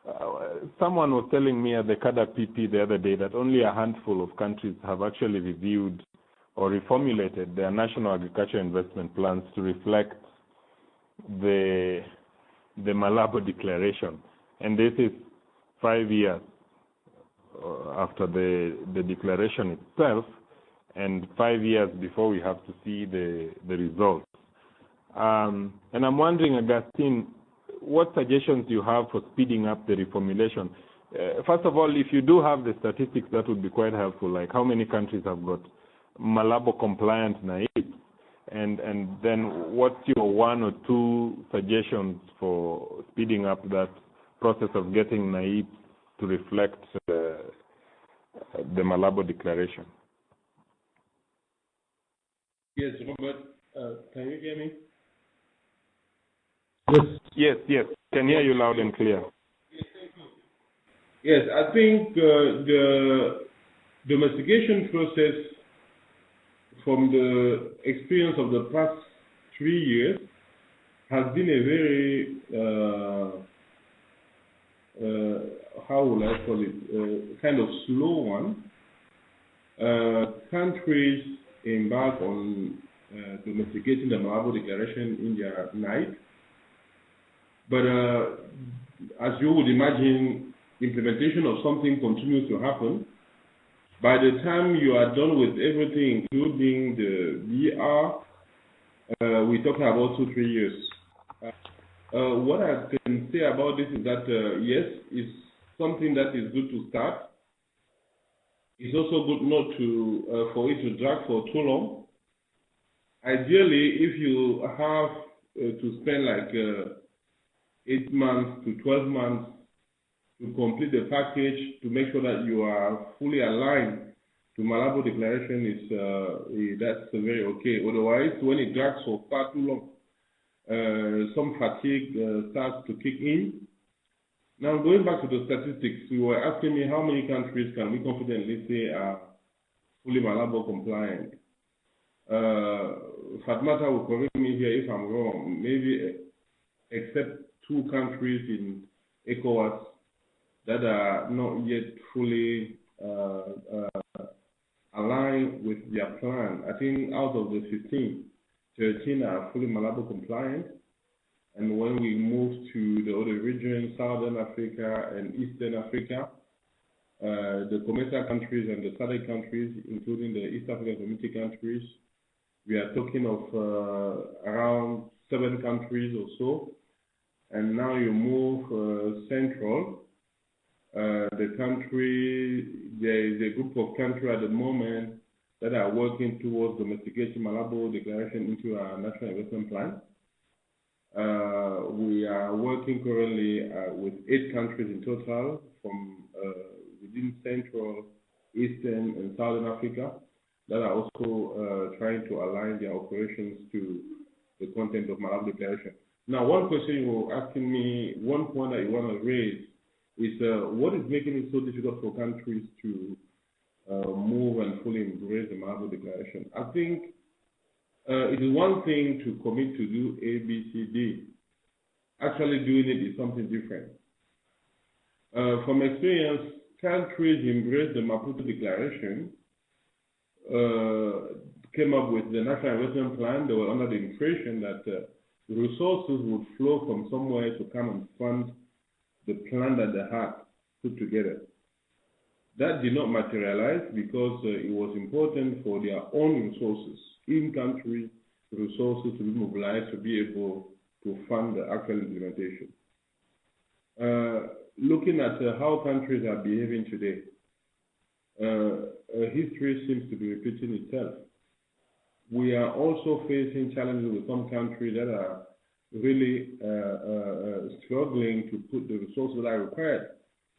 someone was telling me at the CAADP PP the other day that only a handful of countries have actually reviewed or reformulated their national agriculture investment plans to reflect the the Malabo Declaration, and this is five years after the the declaration itself, and five years before we have to see the the results. Um, and I'm wondering, Augustine, what suggestions do you have for speeding up the reformulation? Uh, first of all, if you do have the statistics, that would be quite helpful. Like how many countries have got Malabo compliant NAIP? And and then what's your one or two suggestions for speeding up that process of getting NAIP to reflect uh, the Malabo Declaration? Yes, Robert, uh, can you hear me? Yes. Yes, yes. Can hear you loud and clear. Yes, thank you. Yes, I think uh, the domestication process from the experience of the past three years has been a very, uh, uh, how will I call it, uh, kind of slow one. Uh, countries embark on uh, domesticating the Malabo Declaration in their NAIP. But as you would imagine, implementation of something continues to happen. By the time you are done with everything, including the BR, uh, we're talking about two, three years. Uh, what I can say about this is that, yes, it's something that is good to start. It's also good not to uh, for it to drag for too long. Ideally, if you have uh, to spend like uh, eight months to 12 months to complete the package to make sure that you are fully aligned to Malabo Declaration is uh, that's very okay. Otherwise, when it drags for far too long, uh, some fatigue uh, starts to kick in. Now, going back to the statistics, you were asking me how many countries can we confidently say are fully Malabo compliant. Uh, Fatmata will correct me here if I'm wrong. Maybe except two countries in ECOWAS that are not yet fully uh, uh, aligned with their plan. I think out of the 15, 13 are fully Malabo compliant. And when we move to the other regions, Southern Africa and Eastern Africa, uh, the COMESA countries and the SADC countries, including the East African Community countries, we are talking of uh, around seven countries or so. And now you move uh, central, the country, there is a group of countries at the moment that are working towards domesticating Malabo Declaration into our national investment plan. Uh, we are working currently uh, with eight countries in total from uh, within Central, Eastern, and Southern Africa that are also trying to align their operations to the content of Malabo Declaration. Now, one question you were asking me, one point that you want to raise is what is making it so difficult for countries to move and fully embrace the Malabo Declaration? I think it is one thing to commit to do A, B, C, D. Actually doing it is something different. Uh, from experience, countries embraced the Maputo Declaration, uh, came up with the National Investment Plan. They were under the impression that uh, resources would flow from somewhere to come and fund the plan that they had put together. That did not materialize because uh, it was important for their own resources, in-country resources to be mobilized to be able to fund the actual implementation. Uh, looking at uh, how countries are behaving today, uh, history seems to be repeating itself. We are also facing challenges with some countries that are really uh, uh, struggling to put the resources that are required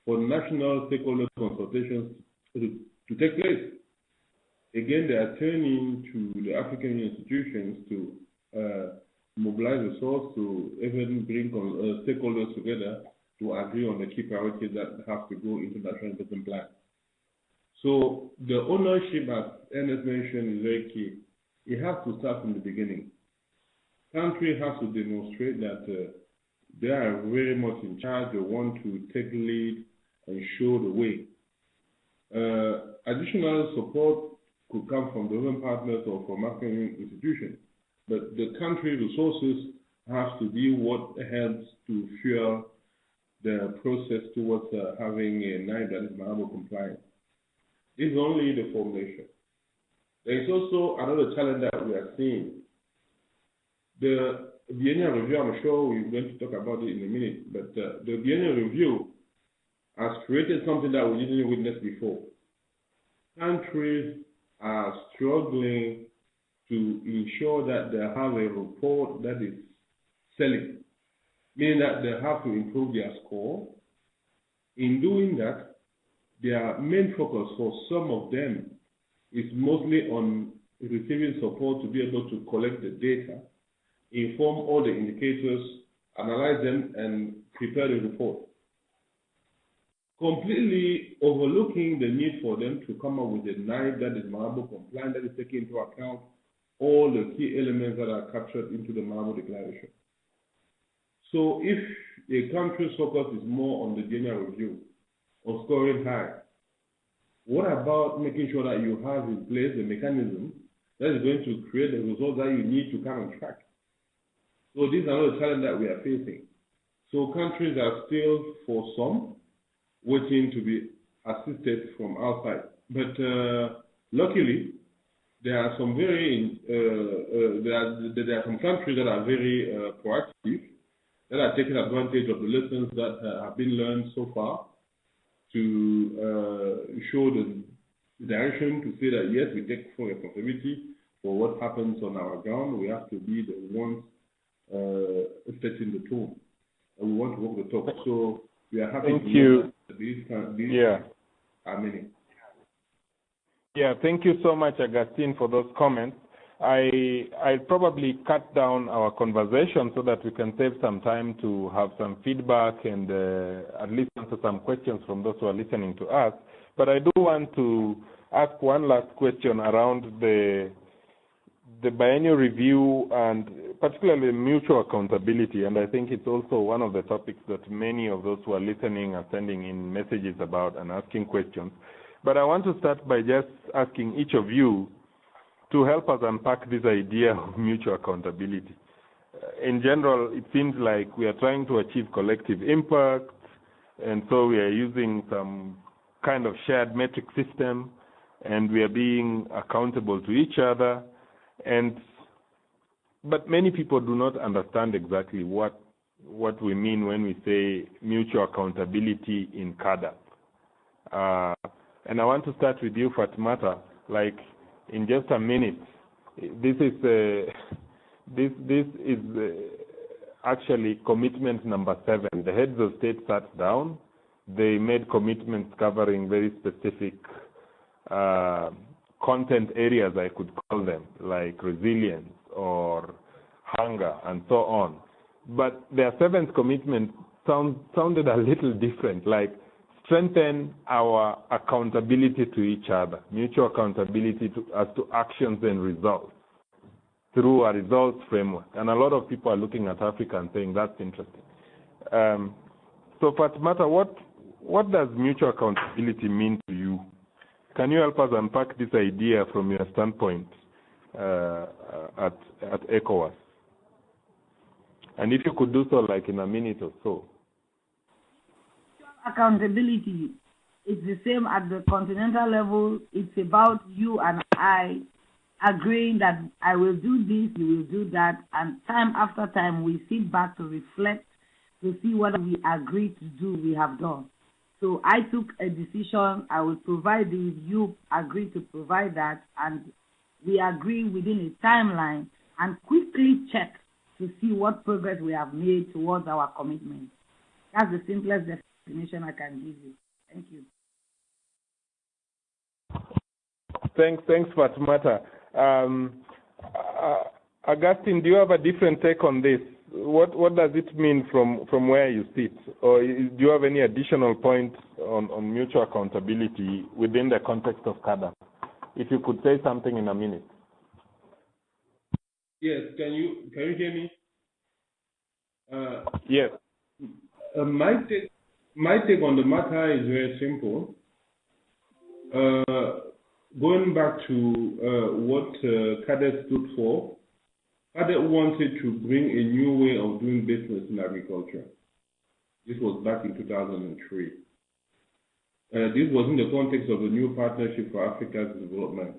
for national stakeholder consultations to, to take place. Again, they are turning to the African institutions to uh, mobilize resources to even bring uh, stakeholders together to agree on the key priorities that have to go into national investment plan. So the ownership, as Ernest mentioned, is very key. It has to start from the beginning. Country has to demonstrate that uh, they are very much in charge. They want to take lead and show the way. Uh, additional support could come from government partners or from African institutions, but the country resources have to be what helps to fuel the process towards uh, having a NAIP that is Malabo compliant. This is only the formulation. There is also another challenge that we are seeing. The biennial review, I'm sure we're going to talk about it in a minute, but uh, the biennial review has created something that we didn't witness before. Countries are struggling to ensure that they have a report that is selling, meaning that they have to improve their score. In doing that, their main focus for some of them is mostly on receiving support to be able to collect the data, inform all the indicators, analyze them, and prepare the report. Completely overlooking the need for them to come up with a NAIP that is Malabo compliant, that is taking into account all the key elements that are captured into the Malabo Declaration. So if a country's focus is more on the general review or scoring high, what about making sure that you have in place the mechanism that is going to create the results that you need to come on track? So this is the challenge that we are facing. So countries are still, for some, waiting to be assisted from outside. But uh, luckily, there are some very uh, uh, there, are, there are some countries that are very uh, proactive that are taking advantage of the lessons that uh, have been learned so far to uh, show the direction to say that yes, we take full responsibility for what happens on our ground. We have to be the ones uh, setting the tone, and we want to walk the talk. So we are happy Thank to you. These, Yeah. are many. Yeah, thank you so much, Augustine, for those comments. I I'll probably cut down our conversation so that we can save some time to have some feedback and uh, at least answer some questions from those who are listening to us. But I do want to ask one last question around the the biennial review and particularly mutual accountability. And I think it's also one of the topics that many of those who are listening are sending in messages about and asking questions. But I want to start by just asking each of you to help us unpack this idea of mutual accountability. Uh, in general, it seems like we are trying to achieve collective impact, and so we are using some kind of shared metric system, and we are being accountable to each other. And but many people do not understand exactly what what we mean when we say mutual accountability in CAADP. Uh, and I want to start with you, Fatmata. Like in just a minute, this is uh, this this is uh, actually commitment number seven. The heads of state sat down. They made commitments covering very specific uh, content areas, I could call them, like resilience or hunger and so on. But their seventh commitment sound, sounded a little different, like strengthen our accountability to each other, mutual accountability to, as to actions and results through a results framework. And a lot of people are looking at Africa and saying that's interesting. Um, so, Fatmata, what what does mutual accountability mean to you? Can you help us unpack this idea from your standpoint uh, at at ECOWAS? And if you could do so, like in a minute or so. accountability it's the same at the continental level. It's about you and I agreeing that I will do this, you will do that, and time after time we sit back to reflect to see what we agreed to do, we have done. So I took a decision, I will provide this, you agree to provide that, and we agree within a timeline and quickly check to see what progress we have made towards our commitment. That's the simplest definition I can give you. Thank you. Thanks, thanks, Fatmata. Um, uh, Augustine, do you have a different take on this? What what does it mean from from where you sit, or do you have any additional points on on mutual accountability within the context of CAADP? If you could say something in a minute. Yes, can you can you hear me? Uh, yes. Uh, my take my take on the matter is very simple. Uh, going back to uh, what uh, CAADP stood for, CAADP wanted to bring a new way of doing business in agriculture. This was back in 2003. Uh, this was in the context of the new Partnership for Africa's Development.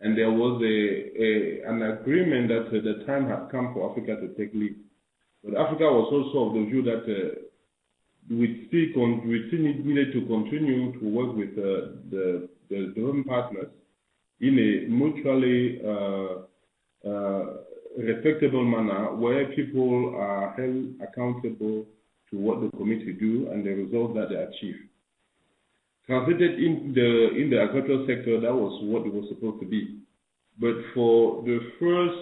And there was a, a an agreement that uh, the time had come for Africa to take lead. But Africa was also of the view that uh, we still, con- we still needed to continue to work with uh, the, the development partners in a mutually uh, uh, respectable manner where people are held accountable to what the committee do and the results that they achieve. Translated in the in the agricultural sector, that was what it was supposed to be. But for the first,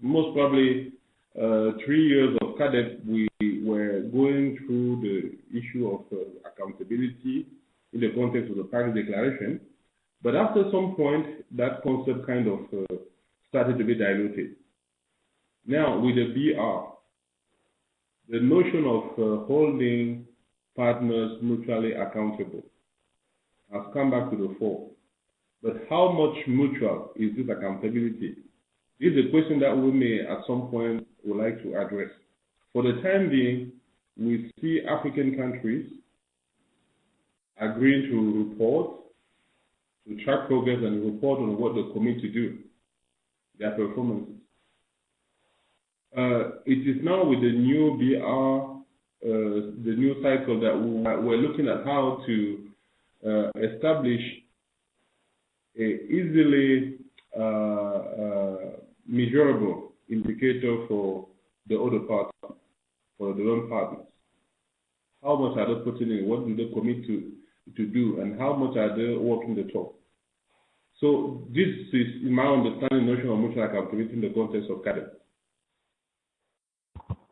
most probably uh, three years of CAADP, we were going through the issue of uh, accountability in the context of the Paris Declaration. But after some point, that concept kind of uh, started to be diluted. Now, with the BR, the notion of uh, holding partners mutually accountable has come back to the fore. But how much mutual is this accountability? This is a question that we may at some point would like to address. For the time being, we see African countries agreeing to report, to track progress and report on what they commit to do, their performances. Uh, it is now with the new BR, uh, the new cycle that we're looking at how to uh, establish a easily measurable indicator for the other partners, for the loan partners. How much are they putting in? What do they commit to to do, and how much are they walking the talk? So this is, in my understanding, notion of mutual accountability in the context of CAADP.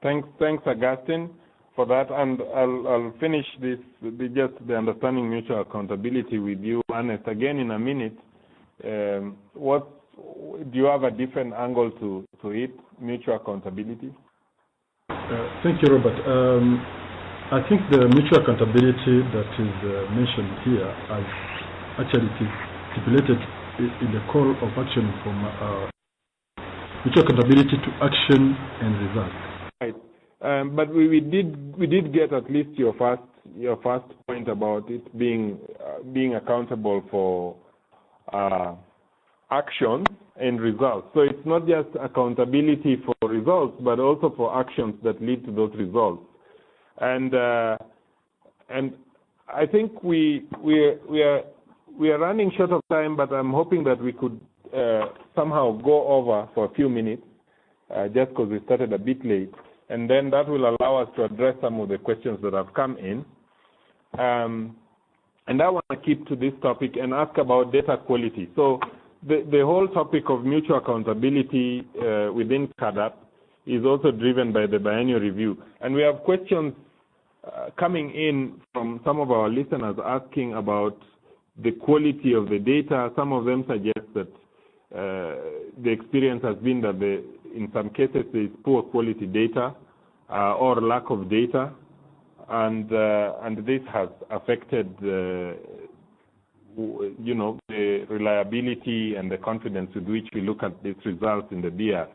Thanks, thanks, Augustine, for that. And I'll, I'll finish this, the, just the understanding mutual accountability with you, Ernest, again in a minute. Um, what do you have a different angle to, to it, mutual accountability? Uh, thank you, Robert. Um, I think the mutual accountability that is uh, mentioned here as actually stipulated in the call of action from uh, mutual accountability to action and results. Right. Um, but we, we, did we did get at least your first your first point about it being uh, being accountable for uh, actions and results. So it's not just accountability for results, but also for actions that lead to those results. And uh, and I think we we we are we are running short of time, but I'm hoping that we could uh, somehow go over for a few minutes, uh, just because we started a bit late, and then that will allow us to address some of the questions that have come in. Um, and I want to keep to this topic and ask about data quality. So the, the whole topic of mutual accountability uh, within CAADP is also driven by the biennial review. And we have questions uh, coming in from some of our listeners asking about the quality of the data. Some of them suggest that uh, the experience has been that the, in some cases there is poor quality data uh, or lack of data, and uh, and this has affected uh, you know the reliability and the confidence with which we look at these results in the BR.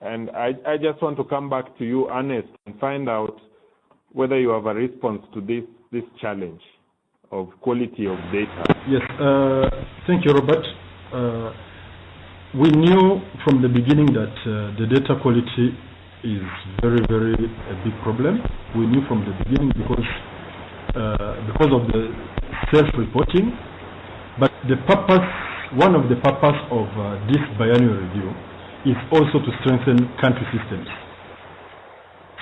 And I, I just want to come back to you, Ernest, and find out whether you have a response to this this challenge of quality of data. Yes, uh, thank you, Robert. Uh, we knew from the beginning that uh, the data quality is very, very a big problem. We knew from the beginning because uh, because of the self-reporting. But the purpose, one of the purpose of uh, this biannual review is also to strengthen country systems.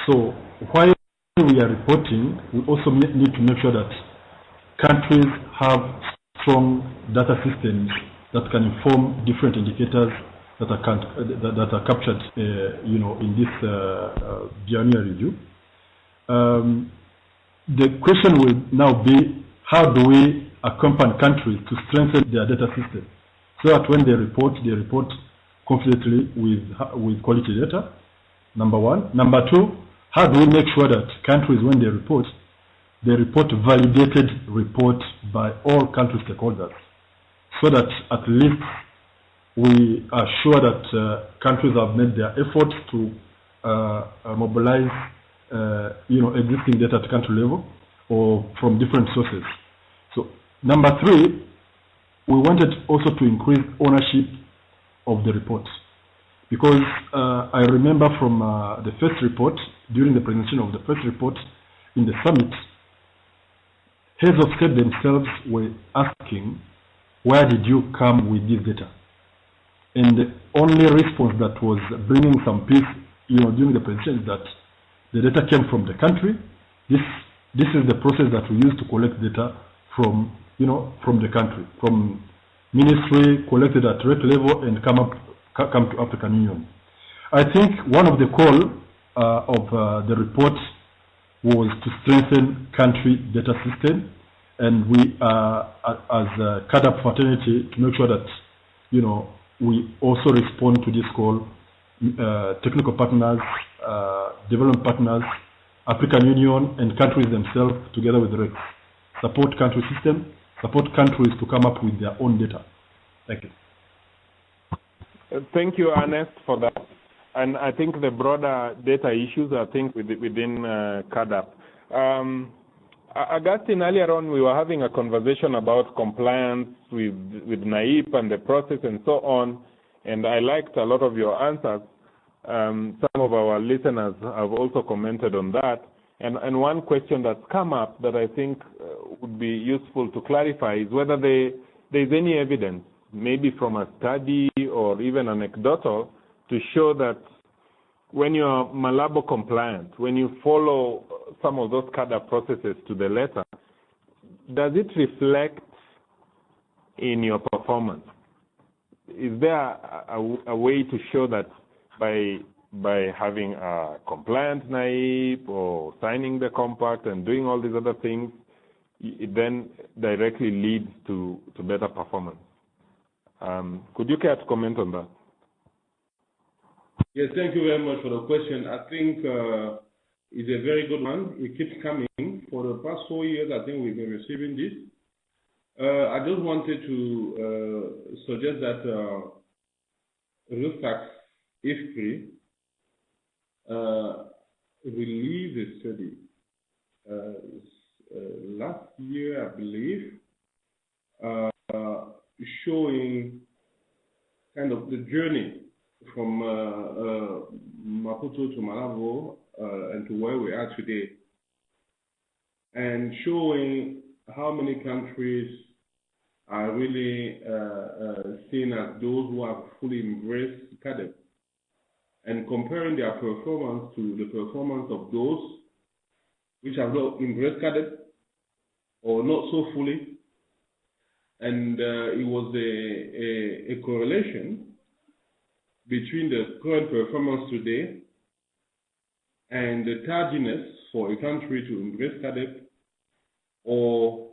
So while we are reporting, we also need to make sure that countries have strong data systems that can inform different indicators that are, that, are captured, uh, you know, in this uh, biennial review. Um, the question will now be, how do we accompany countries to strengthen their data system so that when they report, they report confidently with, with quality data, number one. Number two, how do we make sure that countries, when they report, they report validated reports by all country stakeholders so that at least we are sure that uh, countries have made their efforts to uh, uh, mobilize uh, you know, existing data at country level or from different sources. So number three, we wanted also to increase ownership of the report because uh, I remember from uh, the first report, during the presentation of the first report in the summit, heads of state themselves were asking, where did you come with this data? And the only response that was bringing some peace, you know, during the presentation is that the data came from the country. This, this is the process that we use to collect data from, you know, from the country, from ministry, collected at rate level and come up, come to African Union. I think one of the call uh, of uh, the report was to strengthen country data system and we uh, as a CAADP fraternity to make sure that you know we also respond to this call. Uh, technical partners, uh, development partners, African Union, and countries themselves, together with RECs, support country system, support countries to come up with their own data. Thank you. Uh, thank you, Ernest, for that. And I think the broader data issues, I think, within uh, CAADP. Um, Augustine, earlier on, we were having a conversation about compliance with with NAIP and the process and so on, and I liked a lot of your answers. Um, some of our listeners have also commented on that. And, and one question that's come up that I think uh, would be useful to clarify is whether there is any evidence, maybe from a study or even anecdotal, to show that when you're Malabo compliant, when you follow some of those CAADP processes to the letter, does it reflect in your performance? Is there a, a, a way to show that by by having a compliant NAIP or signing the compact and doing all these other things, it then directly leads to, to better performance. Um, could you care to comment on that? Yes, thank you very much for the question. I think uh, it's a very good one. It keeps coming. For the past four years, I think we've been receiving this. Uh, I just wanted to uh, suggest that uh, ReSAKSS, if free, uh, released a study uh, last year, I believe, uh, showing kind of the journey from uh, uh, Maputo to Malabo uh, and to where we are today, and showing how many countries are really seen as those who have fully embraced CAADP, and comparing their performance to the performance of those which have not embraced CAADP or not so fully. And uh, it was a, a, a correlation between the current performance today and the tardiness for a country to embrace CAADP or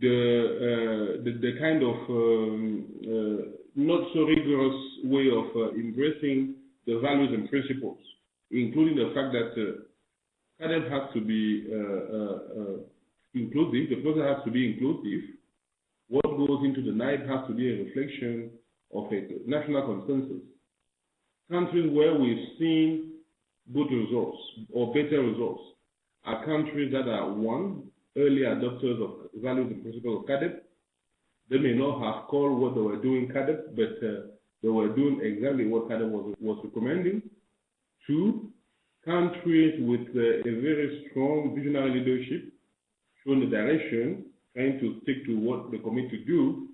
the, uh, the, the, kind of um, uh, not so rigorous way of uh, embracing the values and principles, including the fact that uh, CAADP has to be uh, uh, inclusive, the process has to be inclusive. What goes into the NAIP has to be a reflection of a national consensus countries where we've seen good results or better results are countries that are, one, early adopters of values and principles of CAADP. They may not have called what they were doing CAADP, but uh, they were doing exactly what CAADP was, was recommending. Two, countries with uh, a very strong visionary leadership, showing the direction, trying to stick to what they commit to do.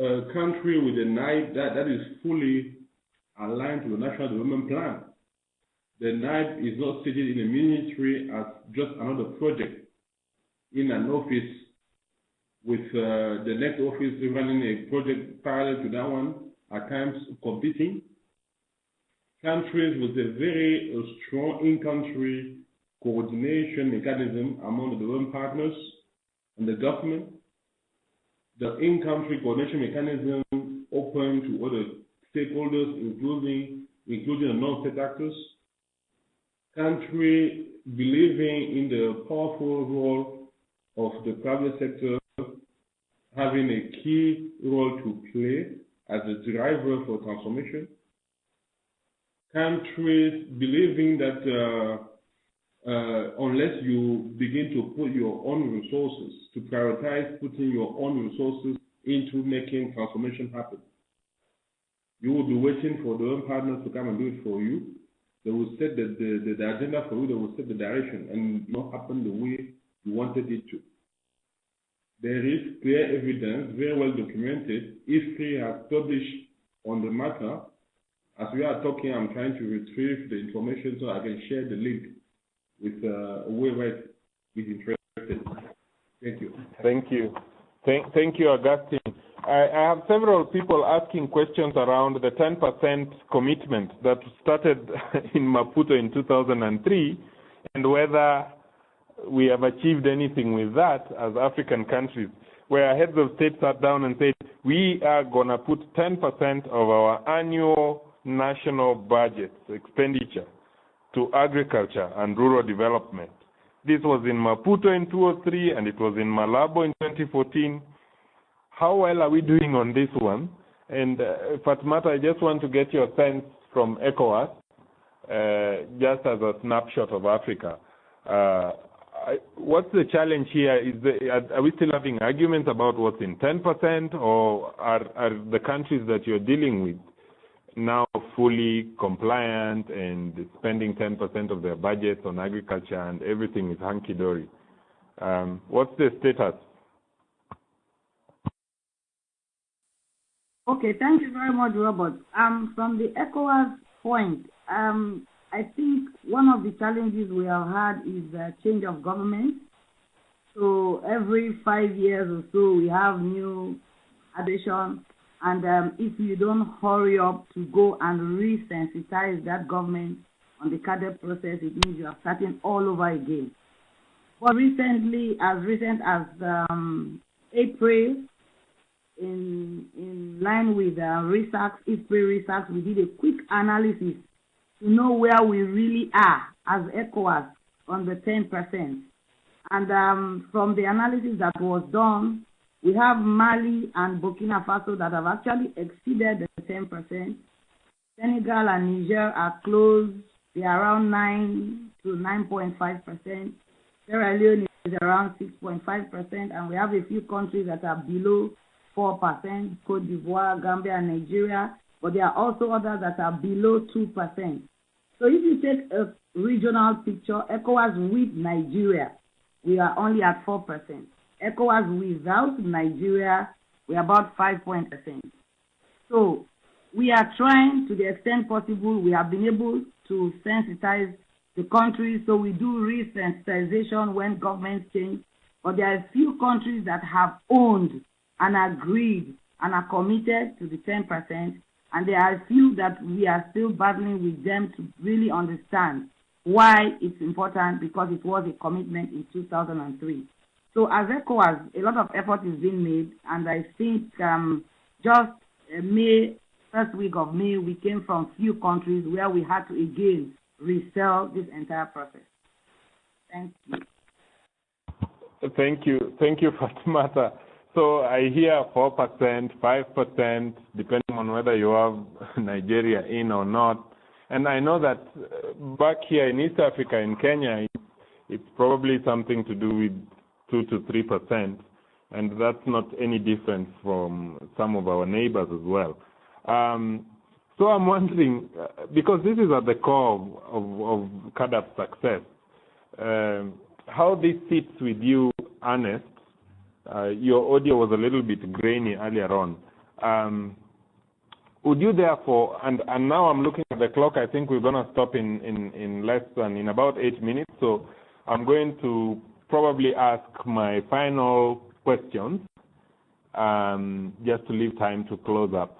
A country with a NAIP that, that is fully aligned to the National Development Plan. The NAIP is not stated in the ministry as just another project in an office with uh, the next office running a project parallel to that one at times competing. Countries with a very uh, strong in-country coordination mechanism among the development partners and the government. The in-country coordination mechanism open to other stakeholders, including including the non-state actors. Country believing in the powerful role of the private sector having a key role to play as a driver for transformation. Countries believing that uh, uh, unless you begin to put your own resources, to prioritize putting your own resources into making transformation happen, you will be waiting for the own partners to come and do it for you. They will set the, the, the, agenda for you, they will set the direction and not happen the way you wanted it to. There is clear evidence, very well documented. IFPRI has published on the matter. As we are talking, I'm trying to retrieve the information so I can share the link with uh, whoever is interested. Thank you. Thank you. Thank, thank you, Augustine. I, I have several people asking questions around the 10% commitment that started in Maputo in 2003 and whether we have achieved anything with that as African countries, where heads of state sat down and said, we are going to put 10% of our annual national budget expenditure to agriculture and rural development. This was in Maputo in 2003 and it was in Malabo in 2014. How well are we doing on this one? And uh, Fatmata, I just want to get your sense from ECOWAS, uh, just as a snapshot of Africa. Uh, what's the challenge here? Is the, are, are, we still having arguments about what's in 10%, or are, are the countries that you're dealing with now fully compliant and spending 10% of their budgets on agriculture and everything is hunky dory? Um, what's the status? Okay, thank you very much, Robert. Um, from the ECOWAS point, um, I think one of the challenges we have had is the change of government. So every five years or so, we have new addition. And um, if you don't hurry up to go and resensitize that government on the CAADP process, it means you are starting all over again. But recently, as recent as um, April, in in line with uh, research, April research, we did a quick analysis to know where we really are as ECOWAS on the 10%. And um, from the analysis that was done, we have Mali and Burkina Faso that have actually exceeded the 10%. Senegal and Niger are close. They are around 9 to 9.5%. Sierra Leone is around 6.5%. And we have a few countries that are below 4%, Cote d'Ivoire, Gambia, and Nigeria. But there are also others that are below 2%. So if you take a regional picture, ECOWAS with Nigeria, we are only at 4%. ECOWAS without Nigeria, we are about 5%. So we are trying to the extent possible, we have been able to sensitize the countries, so we do resensitization when governments change. But there are a few countries that have owned and agreed and are committed to the 10%, and there are a few that we are still battling with them to really understand why it's important because it was a commitment in 2003. So as ECOWAS, a lot of effort is being made, and I think um, just uh, May, first week of May, we came from few countries where we had to again resell this entire process. Thank you. Thank you. Thank you, Fatimata. So I hear 4%, 5%, depending on whether you have Nigeria in or not. And I know that uh, back here in East Africa, in Kenya, it's probably something to do with 2 to 3%, and that's not any different from some of our neighbors as well. Um, so I'm wondering, uh, because this is at the core of, of, of CAADP's success, uh, how this sits with you, Ernest, uh, your audio was a little bit grainy earlier on. Um, would you therefore, and, and now I'm looking at the clock, I think we're going to stop in, in, in less than, in about eight minutes, so I'm going to probably ask my final questions um, just to leave time to close up.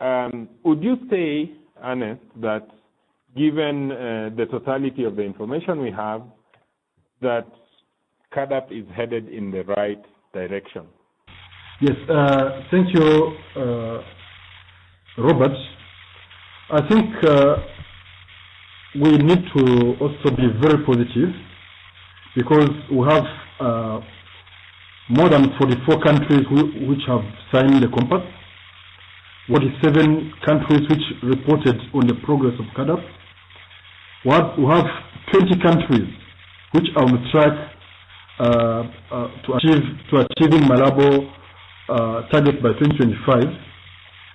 Um, would you say, Ernest, that given uh, the totality of the information we have, that CAADP is headed in the right direction? Yes, uh, thank you, uh, Robert. I think uh, we need to also be very positive because we have uh, more than 44 countries which have signed the compact, 47 countries which reported on the progress of CAADP. We have, we have 20 countries which are on track to achieve to achieving Malabo uh, target by 2025,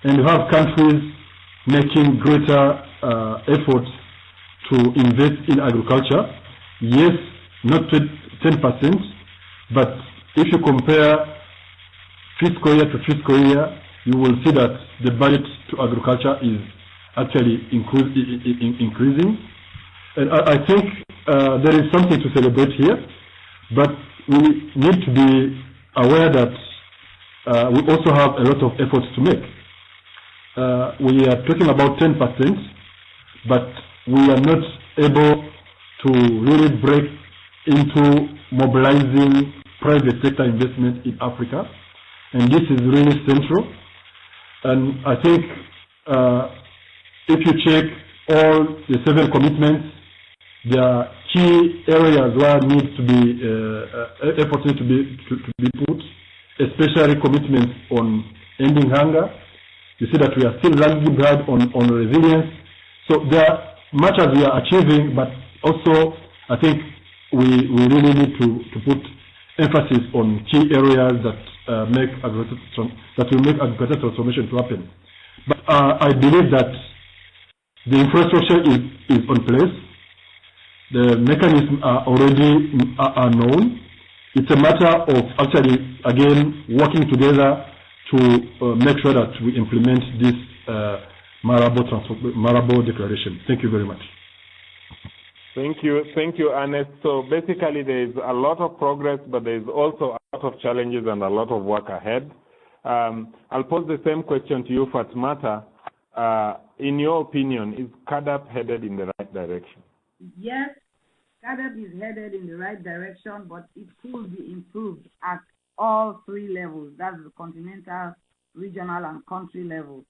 and you have countries making greater uh, efforts to invest in agriculture. Yes, not 10%, but if you compare fiscal year to fiscal year, you will see that the budget to agriculture is actually increasing. And I, I think uh, there is something to celebrate here, but we need to be aware that uh, we also have a lot of efforts to make. Uh, we are talking about 10%, but we are not able to really break into mobilizing private sector investment in Africa. And this is really central. And I think uh, if you check all the seven commitments, there are key areas where needs to be uh, uh, efforts need to be to, to be put, especially commitments on ending hunger. You see that we are still lagging behind on, on resilience. So there are much as we are achieving, but also I think we, we really need to, to put emphasis on key areas that uh, will make agricultural transformation to happen. But I believe that the infrastructure is, is on place. The mechanisms are already are, are known. It's a matter of actually, again, working together to uh, make sure that we implement this uh, Malabo, Malabo declaration. Thank you very much. Thank you. Thank you, Ernest. So basically, there is a lot of progress, but there is also a lot of challenges and a lot of work ahead. Um, I'll pose the same question to you, Fatmata. Uh, in your opinion, is CAADP headed in the right direction? Yes, CAADP is headed in the right direction, but it could be improved at all three levels. That's the continental, regional, and country levels.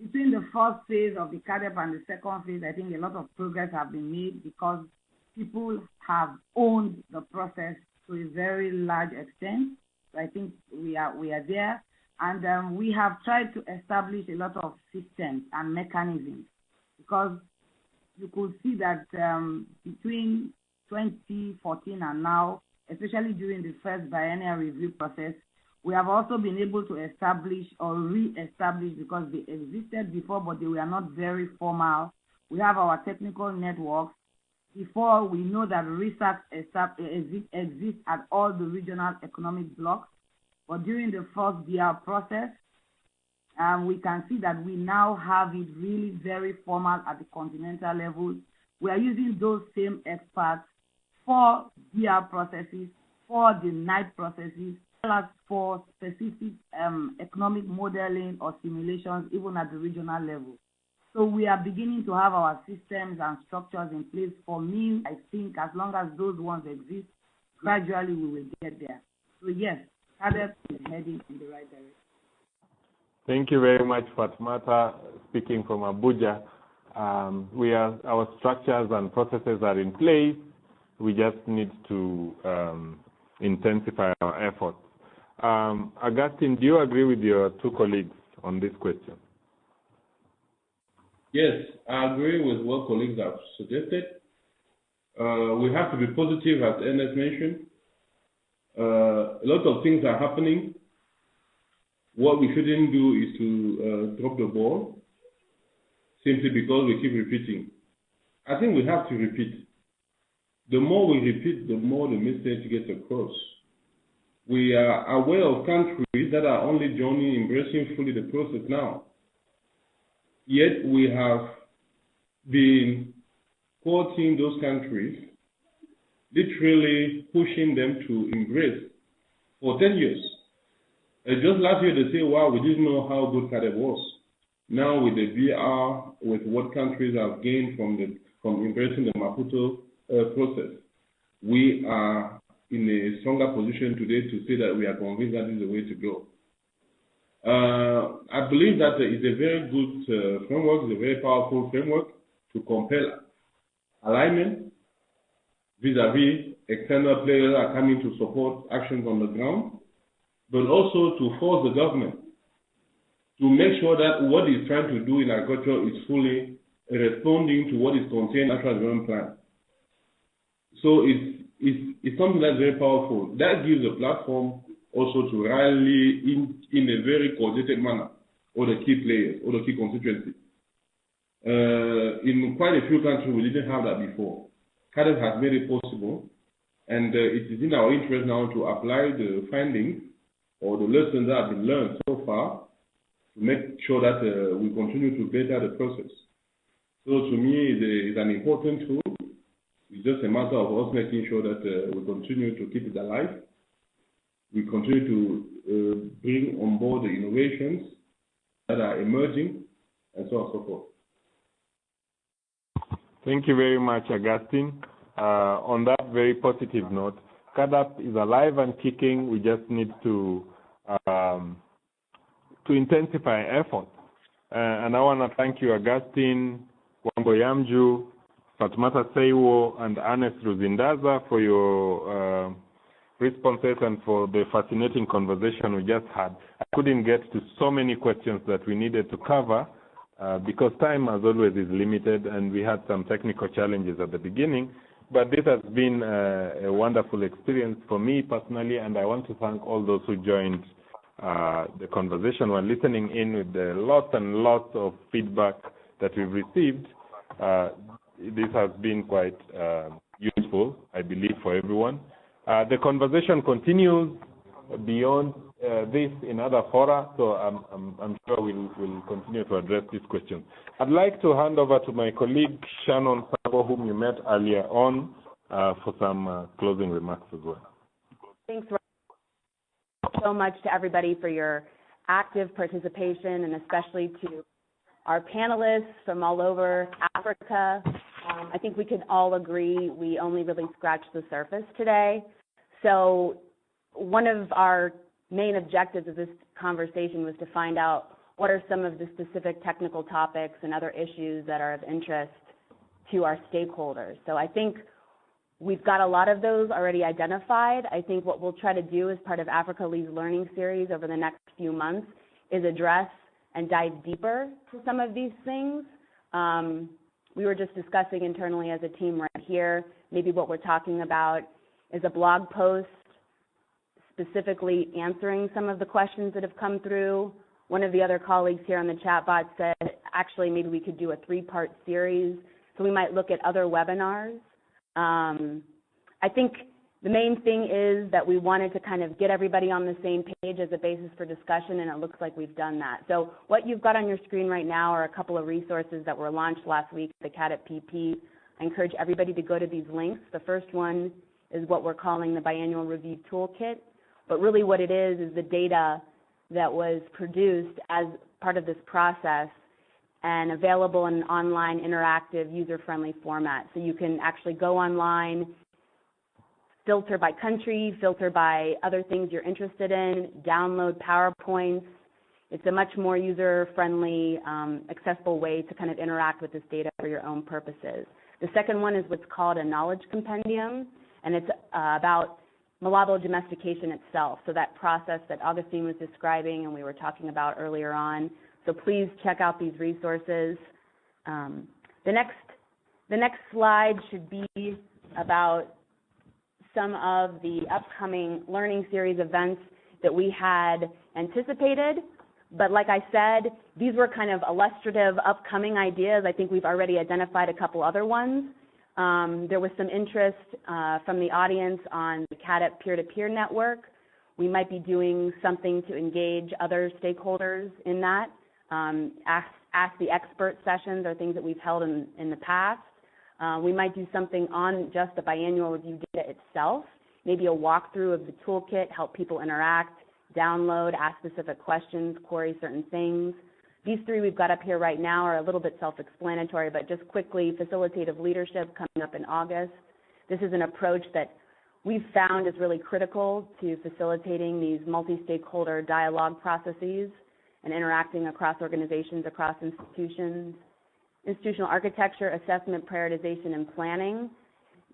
Between the first phase of the CAADP and the second phase, I think a lot of progress have been made because people have owned the process to a very large extent. So I think we are we are there, and um, we have tried to establish a lot of systems and mechanisms because you could see that um, between 2014 and now, especially during the first biennial review process, we have also been able to establish or re-establish because they existed before, but they were not very formal. We have our technical networks. Before we know that ReSAKSS exists at all the regional economic blocks, but during the first BR process, um, we can see that we now have it really very formal at the continental level. We are using those same experts for BR processes, for the NAIP processes, as for specific um, economic modeling or simulations, even at the regional level. So we are beginning to have our systems and structures in place. For me, I think as long as those ones exist, gradually we will get there. So yes, CAADP is heading in the right direction. Thank you very much, Fatmata, speaking from Abuja. Um, we are, our structures and processes are in place. We just need to um, intensify our efforts. Um, Augustine, do you agree with your two colleagues on this question? Yes, I agree with what colleagues have suggested. Uh, we have to be positive, as Ernest mentioned. Uh, a lot of things are happening. What we shouldn't do is to uh, drop the ball simply because we keep repeating. I think we have to repeat. The more we repeat, the more the message gets across we are aware of countries that are only joining, embracing fully the process now. Yet we have been quoting those countries, literally pushing them to embrace for 10 years. And just last year they say, wow, we didn't know how good CAADP was. Now with the BR, with what countries have gained from the from embracing the Maputo uh, process, we are in a stronger position today to say that we are convinced that is the way to go. Uh, I believe that it's a very good uh, framework, it's a very powerful framework to compel alignment vis-à-vis external players are coming to support actions on the ground, but also to force the government to make sure that what it's trying to do in agriculture is fully responding to what is contained in the national development plan. So it's, it's, it's something that's very powerful. That gives a platform also to rally in, in a very coordinated manner all the key players, all the key constituencies. Uh, in quite a few countries, we didn't have that before. CAADP has made it possible, and uh, it is in our interest now to apply the findings or the lessons that have been learned so far to make sure that uh, we continue to better the process. So to me, it's an important tool. It's just a matter of us making sure that uh, we continue to keep it alive. We continue to uh, bring on board the innovations that are emerging, and so on and so forth. Thank you very much, Augustine. Uh, on that very positive note, CAADP is alive and kicking. We just need to um, to intensify effort. Uh, and I want to thank you, Augustine, Wambo Yamdjeu, Fatmata Seiwoh, and Ernest Ruzindaza for your uh, responses and for the fascinating conversation we just had. I couldn't get to so many questions that we needed to cover uh, because time, as always, is limited, and we had some technical challenges at the beginning. But this has been uh, a wonderful experience for me personally, and I want to thank all those who joined uh, the conversation while listening in with the lots and lots of feedback that we've received. Uh, this has been quite uh, useful, I believe, for everyone. Uh, the conversation continues beyond this in other fora, so I'm, I'm, I'm sure we'll, we'll, continue to address these questions. I'd like to hand over to my colleague Shannon Sabo, whom you met earlier on, uh, for some closing remarks as well. Thanks, so much to everybody for your active participation and especially to our panelists from all over Africa. Um, I think we can all agree we only really scratched the surface today. So one of our main objectives of this conversation was to find out what are some of the specific technical topics and other issues that are of interest to our stakeholders. So I think We've got a lot of those already identified. I think what we'll try to do as part of Africa Leads Learning Series over the next few months is address and dive deeper to some of these things. Um, we were just discussing internally as a team right here, maybe what we're talking about is a blog post specifically answering some of the questions that have come through. One of the other colleagues here on the chat bot said, actually, maybe we could do a three-part series. So we might look at other webinars um, I think the main thing is that we wanted to kind of get everybody on the same page as a basis for discussion, and it looks like we've done that. So what you've got on your screen right now are a couple of resources that were launched last week, the CAADP PP. I encourage everybody to go to these links. The first one is what we're calling the biennial review toolkit, but really what it is is the data that was produced as part of this process and available in an online, interactive, user-friendly format. So you can actually go online, filter by country, filter by other things you're interested in, download PowerPoints. It's a much more user-friendly, um, accessible way to kind of interact with this data for your own purposes. The second one is what's called a knowledge compendium, and it's uh, about Malabo domestication itself. So that process that Augustine was describing and we were talking about earlier on, so please check out these resources. Um, the next the next slide should be about some of the upcoming learning series events that we had anticipated. But like I said, these were kind of illustrative upcoming ideas. I think we've already identified a couple other ones. Um, there was some interest uh, from the audience on the CAADP peer-to-peer network. We might be doing something to engage other stakeholders in that. Um, ask, ask the expert sessions are things that we've held in, in the past. Uh, we might do something on just the biennial review data itself, maybe a walkthrough of the toolkit, help people interact, download, ask specific questions, query certain things. These three we've got up here right now are a little bit self-explanatory, but just quickly, facilitative leadership coming up in August. This is an approach that we've found is really critical to facilitating these multi-stakeholder dialogue processes and interacting across organizations, across institutions. Institutional architecture, assessment, prioritization, and planning.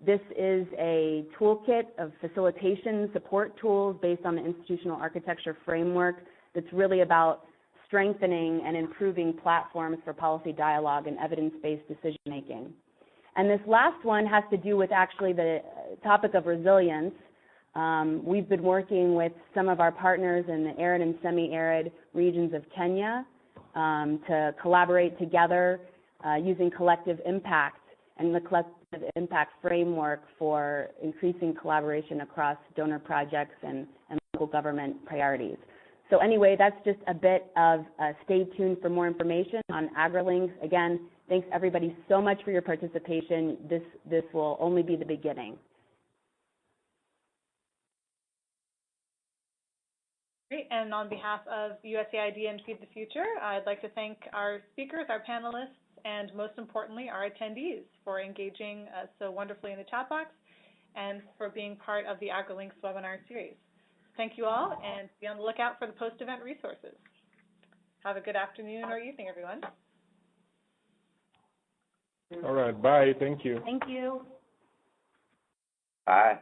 This is a toolkit of facilitation support tools based on the institutional architecture framework that's really about strengthening and improving platforms for policy dialogue and evidence-based decision-making. And this last one has to do with actually the topic of resilience. Um, we've been working with some of our partners in the arid and semi-arid regions of Kenya um, to collaborate together uh, using collective impact and the collective impact framework for increasing collaboration across donor projects and, and local government priorities. So anyway, that's just a bit of uh, stay tuned for more information on AgriLinks. Again, thanks everybody so much for your participation. This, this will only be the beginning. Great, and on behalf of USAID and Feed the Future, I'd like to thank our speakers, our panelists, and most importantly, our attendees for engaging uh, so wonderfully in the chat box and for being part of the AgriLinks webinar series. Thank you all, and be on the lookout for the post-event resources. Have a good afternoon or evening, everyone. All right, bye. Thank you. Thank you. Bye.